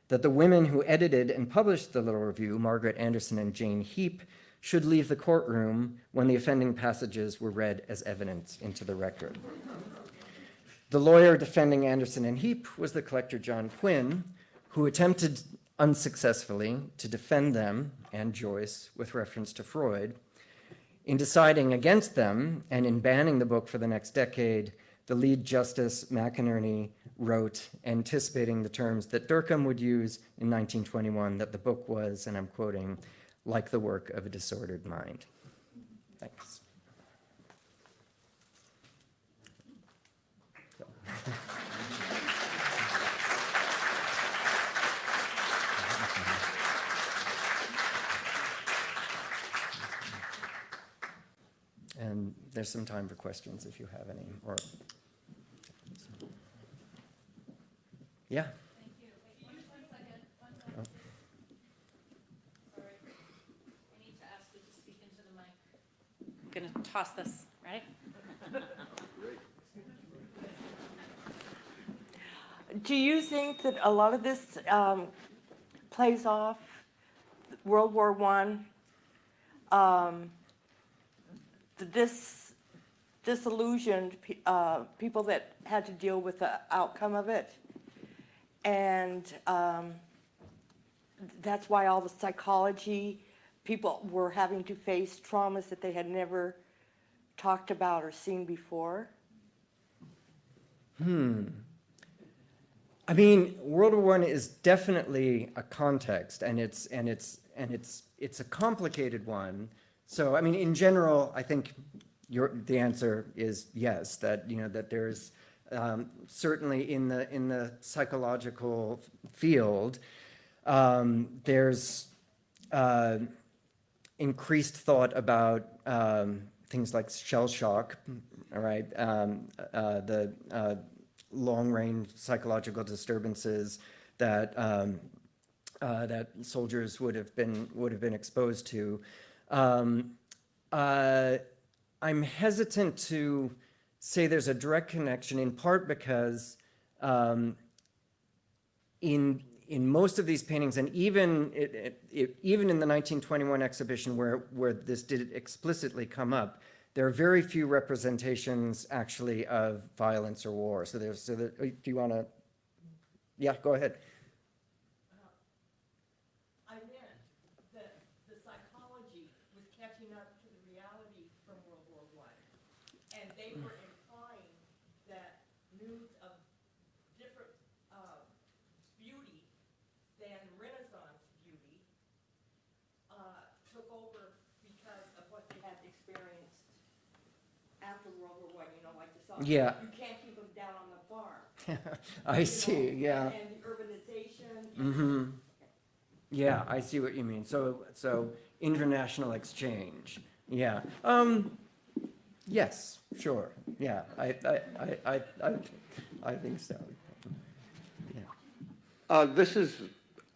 that the women who edited and published the Little Review, Margaret Anderson and Jane Heap, should leave the courtroom when the offending passages were read as evidence into the record. The lawyer defending Anderson and Heap was the collector John Quinn, who attempted unsuccessfully to defend them and Joyce with reference to Freud. In deciding against them and in banning the book for the next decade, the lead justice McInerney wrote, anticipating the terms that Dercum would use in 1921, that the book was, and I'm quoting, like the work of a disordered mind. Thanks. And there's some time for questions if you have any, or Yeah. Thank you. Wait, one, one second, one second. Sorry. I need to ask you to speak into the I'm gonna toss this, right? Do you think that a lot of this um, plays off World War One? Um, this disillusioned uh, people that had to deal with the outcome of it, and um, that's why all the psychology people were having to face traumas that they had never talked about or seen before. Hmm. I mean, World War One is definitely a context, and it's and it's and it's it's a complicated one. So, I mean, in general, I think your the answer is yes. That you know that there's um, certainly in the in the psychological field, um, there's uh, increased thought about um, things like shell shock, all right, um, uh, the uh, long-range psychological disturbances that um, uh, that soldiers would have been would have been exposed to. Um, uh, I'm hesitant to say there's a direct connection, in part because um, in in most of these paintings, and even it, it, even in the 1921 exhibition where where this did explicitly come up, there are very few representations actually of violence or war. So there's so do you want to? Yeah, go ahead. I meant that the psychology was catching up to the reality. World War One, you know, like the song. Yeah. You can't keep them down on the farm. <laughs> I you see, know, yeah. And the urbanization. Mm-hmm. Yeah, I see what you mean. So, so international exchange, yeah. Um, yes, sure, yeah, I, I, I, I, I, I think so. Yeah. Uh, This is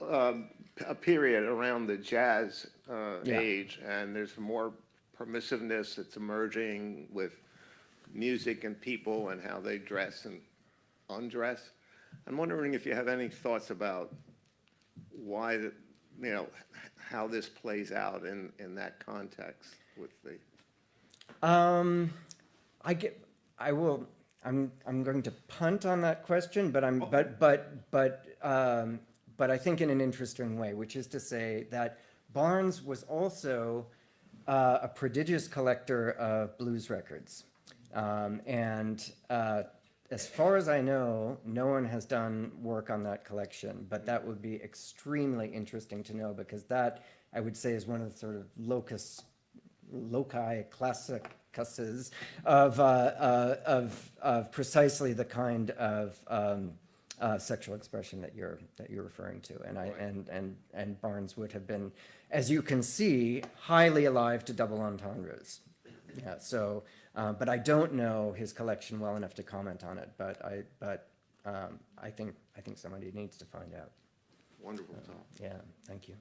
um, a period around the jazz uh, Yeah. age, and there's more permissiveness that's emerging with music and people and how they dress and undress. I'm wondering if you have any thoughts about why, the- you know, how this plays out in, in that context with the, Um, I get, I will, I'm, I'm going to punt on that question, but I'm, but, but, but, um, but I think in an interesting way, which is to say that Barnes was also uh, a prodigious collector of blues records. Um, and uh, as far as I know, no one has done work on that collection, but that would be extremely interesting to know because that, I would say, is one of the sort of locus loci classicus of, uh, uh, of, of precisely the kind of um, uh, sexual expression that you're, that you're referring to. And, I, and, and, and Barnes would have been, as you can see, highly alive to double entendres. Yeah, so, uh, but I don't know his collection well enough to comment on it, but I, but um, I think, I think somebody needs to find out. wonderful talk. Yeah, thank you.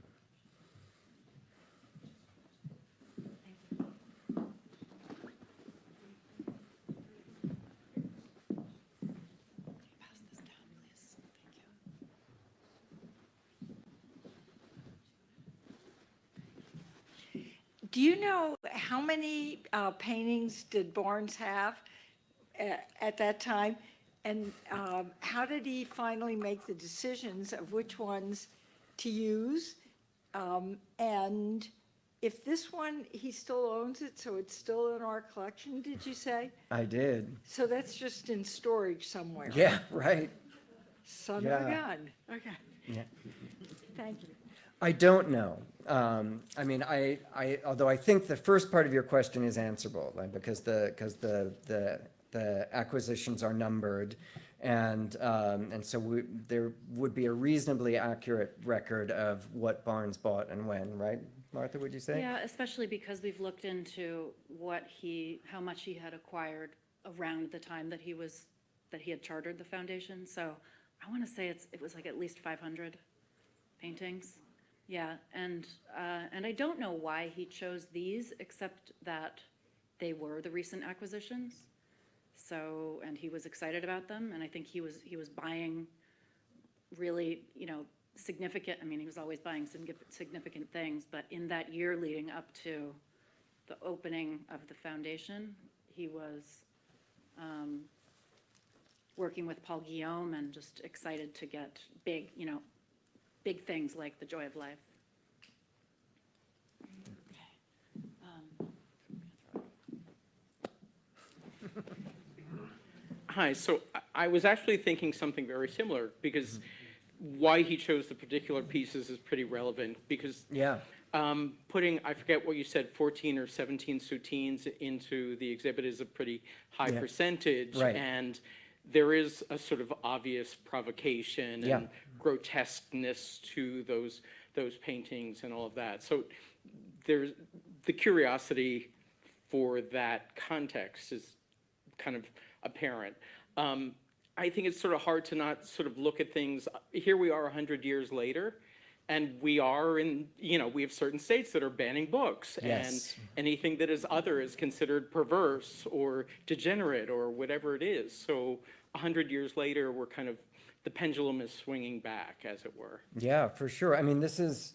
Do you know how many uh, paintings did Barnes have at, at that time? And um, how did he finally make the decisions of which ones to use? Um, and if this one, he still owns it, so it's still in our collection, did you say? I did. So that's just in storage somewhere? Yeah, <laughs> right. Son of a gun. Okay, Yeah. thank you. I don't know. Um, I mean, I, I, although I think the first part of your question is answerable, right? Because the, because the, the, the acquisitions are numbered. And, um, and so we, there would be a reasonably accurate record of what Barnes bought and when, right? Martha, would you say? Yeah, especially because we've looked into what he, how much he had acquired around the time that he was, that he had chartered the foundation. So I want to say it's, it was like at least 500 paintings. Yeah, and, uh, and I don't know why he chose these, except that they were the recent acquisitions. So, and he was excited about them, and I think he was, he was buying really, you know, significant, I mean, he was always buying significant, things, but in that year leading up to the opening of the foundation, he was um, working with Paul Guillaume and just excited to get big, you know, big things like the Joy of Life. Hi, so I- I was actually thinking something very similar, because why he chose the particular pieces is pretty relevant, because Yeah, um, putting, I forget what you said, 14 or 17 soutines into the exhibit is a pretty high Yeah. percentage. Right. And there is a sort of obvious provocation Yeah. and grotesqueness to those, those paintings and all of that. So there's, the curiosity for that context is kind of apparent. Um, I think it's sort of hard to not sort of look at things, here we are 100 years later, and we are in, you know, we have certain states that are banning books. Yes. And anything that is other is considered perverse or degenerate or whatever it is. So 100 years later, we're kind of, the pendulum is swinging back, as it were. yeah, for sure. I mean, this is,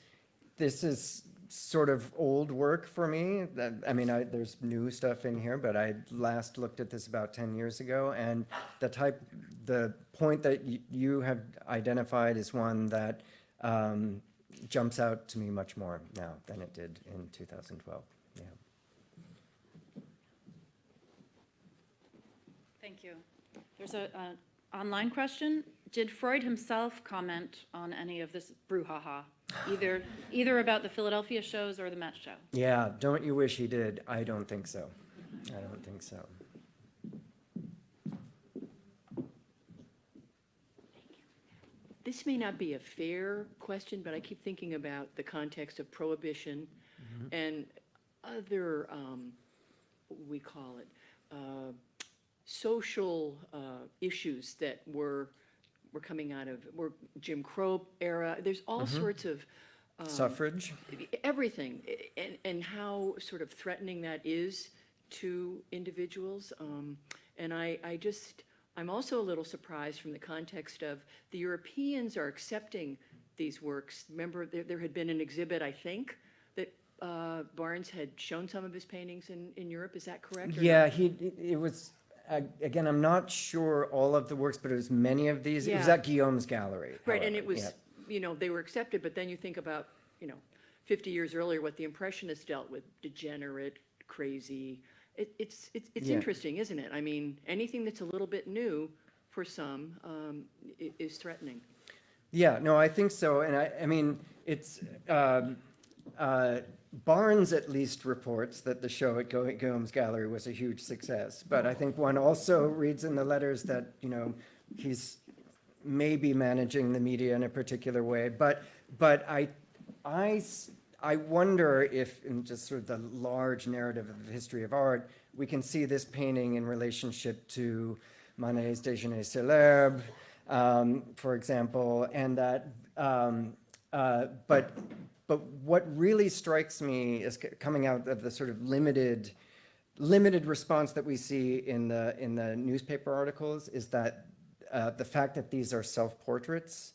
this is sort of old work for me. I mean, I, there's new stuff in here, but I last looked at this about 10 years ago. And the type, the point that y- you have identified is one that um, jumps out to me much more now than it did in 2012. Yeah. Thank you. There's a, a online question. Did Freud himself comment on any of this brouhaha? Either, <sighs> either about the Philadelphia shows or the Met show? Yeah, don't you wish he did? I don't think so. I don't think so. This may not be a fair question, but I keep thinking about the context of prohibition and other, um, what we call it, uh, social uh, issues that were, were coming out of, were Jim Crow era. There's all sorts of Suffrage? everything, i- and, and how sort of threatening that is to individuals. Um, And I, I just, I'm also a little surprised from the context of the Europeans are accepting these works. Remember, there, there had been an exhibit, I think, that uh, Barnes had shown some of his paintings in, in Europe, is that correct? or not? Yeah, he, it- was, uh, again, I'm not sure all of the works, but it was many of these. Yeah. It was at Guillaume's gallery. Right, and it was, yeah. you know, they were accepted, but then you think about, you know, 50 years earlier, what the Impressionists dealt with, degenerate, crazy. It, it's, it's, it's Yeah. interesting, isn't it? I mean, anything that's a little bit new for some um, i- is threatening. Yeah, no, I think so, and I, I mean, it's, um, uh, Barnes at least reports that the show at Gu- Guillaume's Gallery was a huge success, but I think one also reads in the letters that, you know, he's maybe managing the media in a particular way, but, but I, I, s- I wonder if, in just sort of the large narrative of the history of art, we can see this painting in relationship to Manet's Déjeuner sur l'herbe, um, for example, and that, um, uh, but, but what really strikes me is coming out of the sort of limited, limited response that we see in the, in the newspaper articles is that uh, the fact that these are self-portraits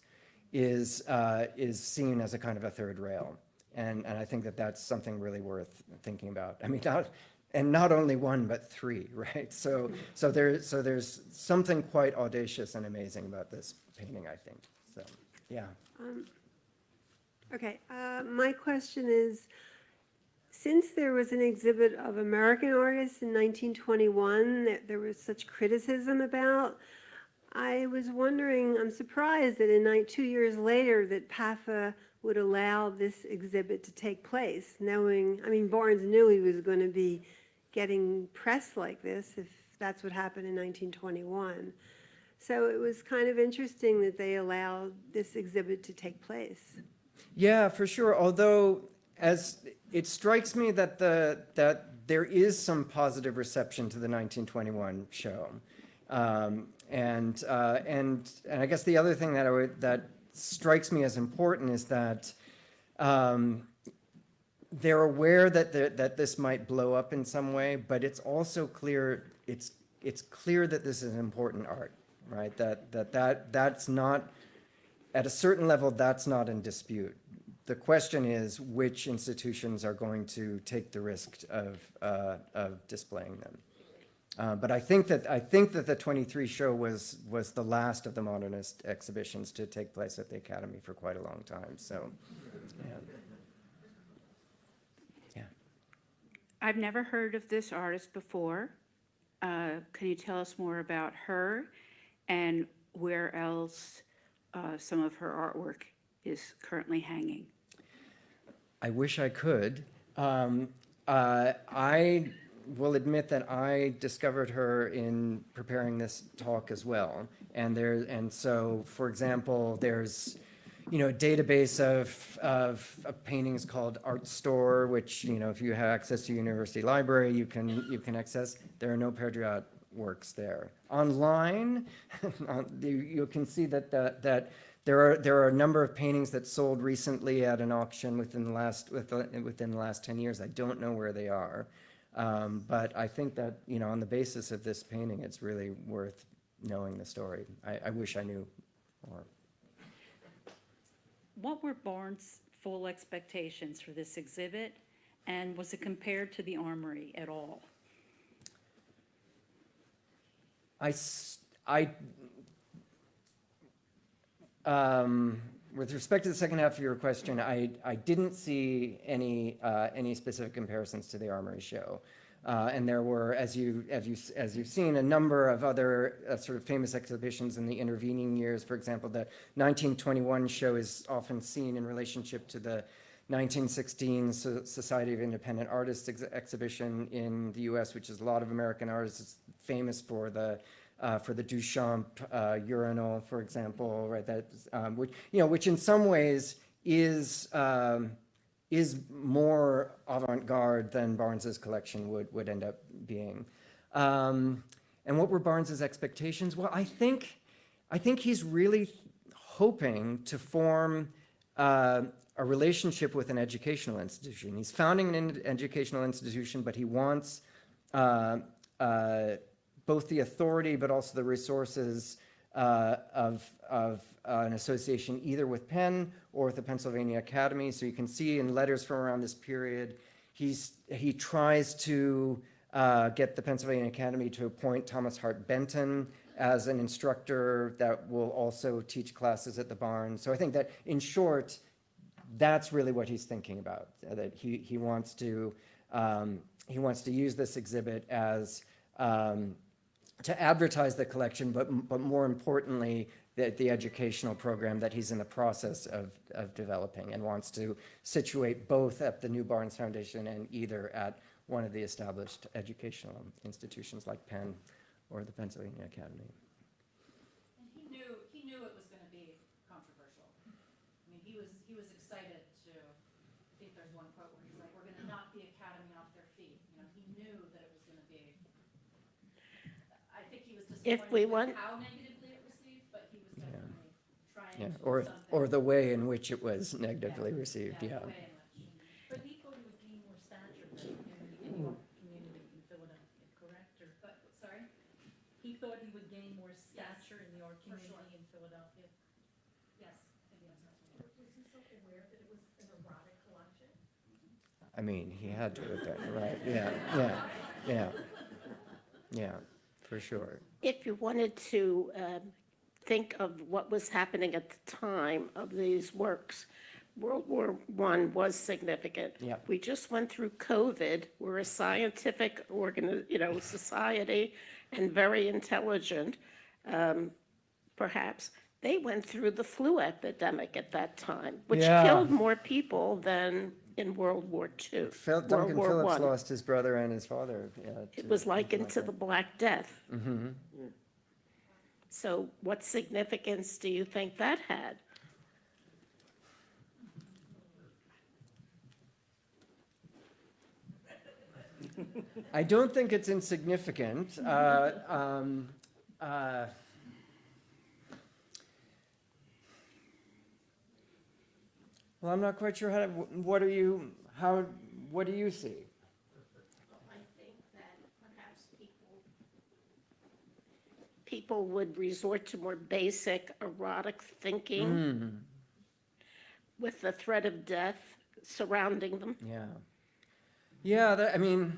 is, uh, is seen as a kind of a third rail. And, and I think that that's something really worth thinking about. I mean, not, and not only one, but three, <laughs> right? So, so there, so there's something quite audacious and amazing about this painting, I think. So, yeah. Okay, uh, my question is, since there was an exhibit of American artists in 1921 that there was such criticism about, I was wondering, I'm surprised that in two years later, that PAFA would allow this exhibit to take place, knowing, I mean, Barnes knew he was going to be getting press like this if that's what happened in 1921. So it was kind of interesting that they allowed this exhibit to take place. Yeah, for sure. Although, as it strikes me that the that there is some positive reception to the 1921 show, um, and uh, and and I guess the other thing that I would that strikes me as important is that. Um, they're aware that the, that this might blow up in some way, but it's also clear it's it's clear that this is important art, right? That that that that's not at a certain level that's not in dispute. The question is which institutions are going to take the risk of uh, of displaying them. Uh, but I think that I think that the 23 show was was the last of the modernist exhibitions to take place at the Academy for quite a long time. So, yeah. Yeah. I've never heard of this artist before. Uh, Can you tell us more about her and where else uh, some of her artwork is currently hanging? I wish I could. Um, uh, I will admit that I discovered her in preparing this talk as well. And there, and so, for example, there's, you know, a database of, of, of paintings called Artstor, which, you know, if you have access to university library, you can, you can access. There are no Perdriat works there. Online, <laughs> you, can see that, that, that there are, there are a number of paintings that sold recently at an auction within the last, within, within the last 10 years. I don't know where they are. Um, but I think that, you know, on the basis of this painting, it's really worth knowing the story. I, I wish I knew more. What were Barnes' full expectations for this exhibit? And was it compared to the Armory at all? I, s- I, um, with respect to the second half of your question, I, I didn't see any, uh, any specific comparisons to the Armory show. Uh, and there were, as you, as you, as you've seen, a number of other uh, sort of famous exhibitions in the intervening years. For example, the 1921 show is often seen in relationship to the 1916 So- Society of Independent Artists ex- exhibition in the U.S., which is a lot of American artists. Famous for the uh, for the Duchamp uh, urinal, for example, right? That, um, which, you know, which in some ways is, um, is more avant-garde than Barnes's collection would, would end up being. Um, and what were Barnes's expectations? Well, I think, I think he's really hoping to form uh, a relationship with an educational institution. He's founding an educational institution, but he wants uh, uh, both the authority but also the resources uh, of, of uh, an association either with Penn or with the Pennsylvania Academy. So you can see in letters from around this period, he's, he tries to uh, get the Pennsylvania Academy to appoint Thomas Hart Benton as an instructor that will also teach classes at the barn. So I think that, in short, that's really what he's thinking about. That he, he wants to um, he wants to use this exhibit as um, to advertise the collection, but but more importantly, the, the educational program that he's in the process of, of developing and wants to situate both at the New Barnes Foundation and either at one of the established educational institutions like Penn or the Pennsylvania Academy. And he knew, he knew it was gonna be controversial. I mean, he was, he was excited to, I think there's one quote where he's like, we're gonna knock the academy off their feet. You know, he knew that it was gonna be, I think he If we disappointed want- with how negatively it received, but he was definitely trying Yeah, to do or, something. or the way in which it was negatively received, yeah. the way in which- But he thought he would gain more stature in in your community in Philadelphia, correct? Or, But, sorry? he thought he would gain more stature in the art for sure. community in Philadelphia? Yes, I think the answer is yes. Was he self-aware that it was an erotic collection? I mean, he had to have been, right, yeah, yeah, yeah. <laughs> Yeah, for sure. If you wanted to um, think of what was happening at the time of these works, World War I was significant. Yep. We just went through COVID. We're a scientific organ, you know, society and very intelligent, um, perhaps. They went through the flu epidemic at that time, which Yeah. killed more people than in World War II. Phil, World Duncan War Phillips lost his brother and his father. yeah, It to- was likened to the Black Death. Mm-hmm. So what significance do you think that had? I don't think it's insignificant. Uh, um, uh, Well, I'm not quite sure how, to- what are you, how, what do you see? I think that perhaps people, people would resort to more basic erotic thinking Hmm, with the threat of death surrounding them. yeah. Yeah, that, I mean,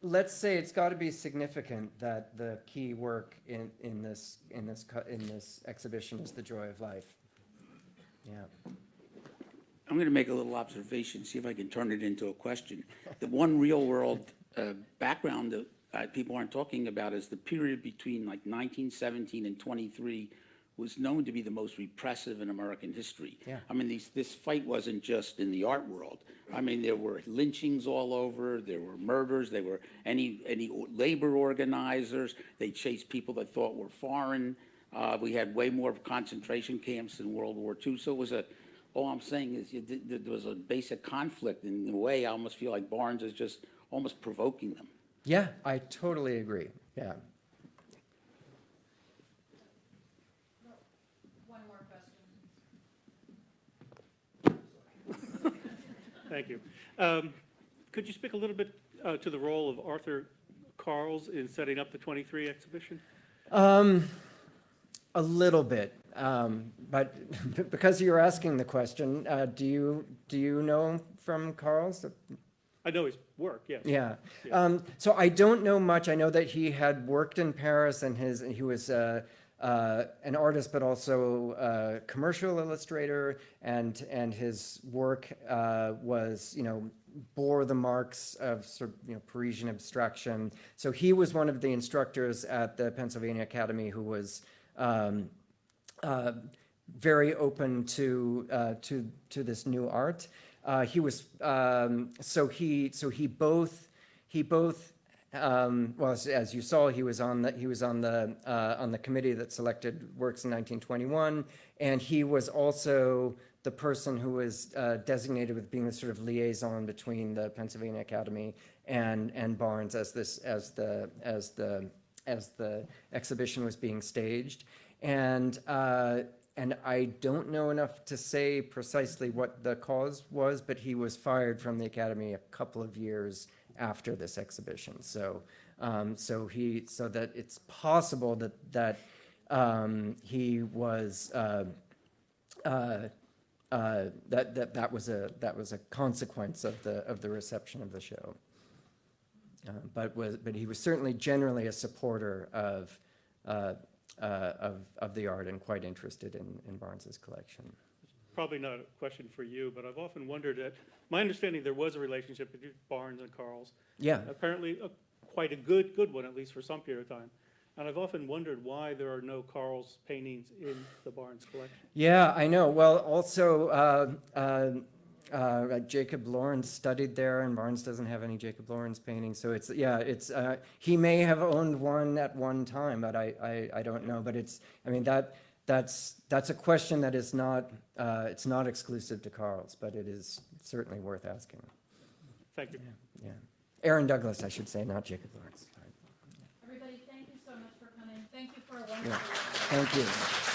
let's say it's got to be significant that the key work in, in this, in this, in this exhibition is the joy of life. Yeah. I'm going to make a little observation, see if I can turn it into a question. <laughs> The one real-world uh, background that uh, people aren't talking about is the period between like 1917 and 23 was known to be the most repressive in American history. Yeah. I mean, these, this fight wasn't just in the art world. I mean, there were lynchings all over, there were murders, there were any, any labor organizers, they chased people that thought were foreign. Uh, we had way more concentration camps in World War II, so it was a, all I'm saying is you did- there was a basic conflict. In a way, I almost feel like Barnes is just almost provoking them. Yeah, I totally agree. Yeah. One more question. <laughs> Thank you. Um, Could you speak a little bit uh, to the role of Arthur Carles in setting up the 23 exhibition? Um, a little bit, um, but <laughs> because you're asking the question, uh, do you, do you know from Carles? I know his work, yes. Yeah. Um, so I don't know much. I know that he had worked in Paris and his, he was, uh, uh, an artist, but also a commercial illustrator and, and his work, uh, was, you know, bore the marks of sort of, you know, Parisian abstraction. So he was one of the instructors at the Pennsylvania Academy who was, um, uh, very open to uh, to to this new art. Uh, he was um, so he so he both he both um, well, as, as you saw, he was on the, he was on the, uh, on the committee that selected works in 1921. And he was also the person who was uh, designated with being the sort of liaison between the Pennsylvania Academy and, and Barnes as this, as the, as the, as the exhibition was being staged. And, uh, and I don't know enough to say precisely what the cause was, but he was fired from the Academy a couple of years after this exhibition. So, um, so he, so that it's possible that, that, um, he was, uh, uh, uh, that, that, that was a, that was a consequence of the, of the reception of the show. Uh, But was, but he was certainly generally a supporter of, uh, uh, of, of the art and quite interested in, in Barnes's collection. Probably not a question for you, but I've often wondered that, my understanding, there was a relationship between Barnes and Carles. Yeah. Apparently, a- quite a good, good one, at least for some period of time. And I've often wondered why there are no Carles paintings in the Barnes collection. Yeah, I know. Well, also, uh, uh, uh, Jacob Lawrence studied there, and Barnes doesn't have any Jacob Lawrence paintings. So it's, yeah, it's, uh, he may have owned one at one time, but I, I, I don't know. But it's, I mean, that, that's, that's a question that is not, uh, it's not exclusive to Carles, but it is certainly worth asking. Thank you. Yeah. Aaron Douglas, I should say, not Jacob Lawrence. Sorry. Everybody, thank you so much for coming. Thank you for a Yeah. Thank you.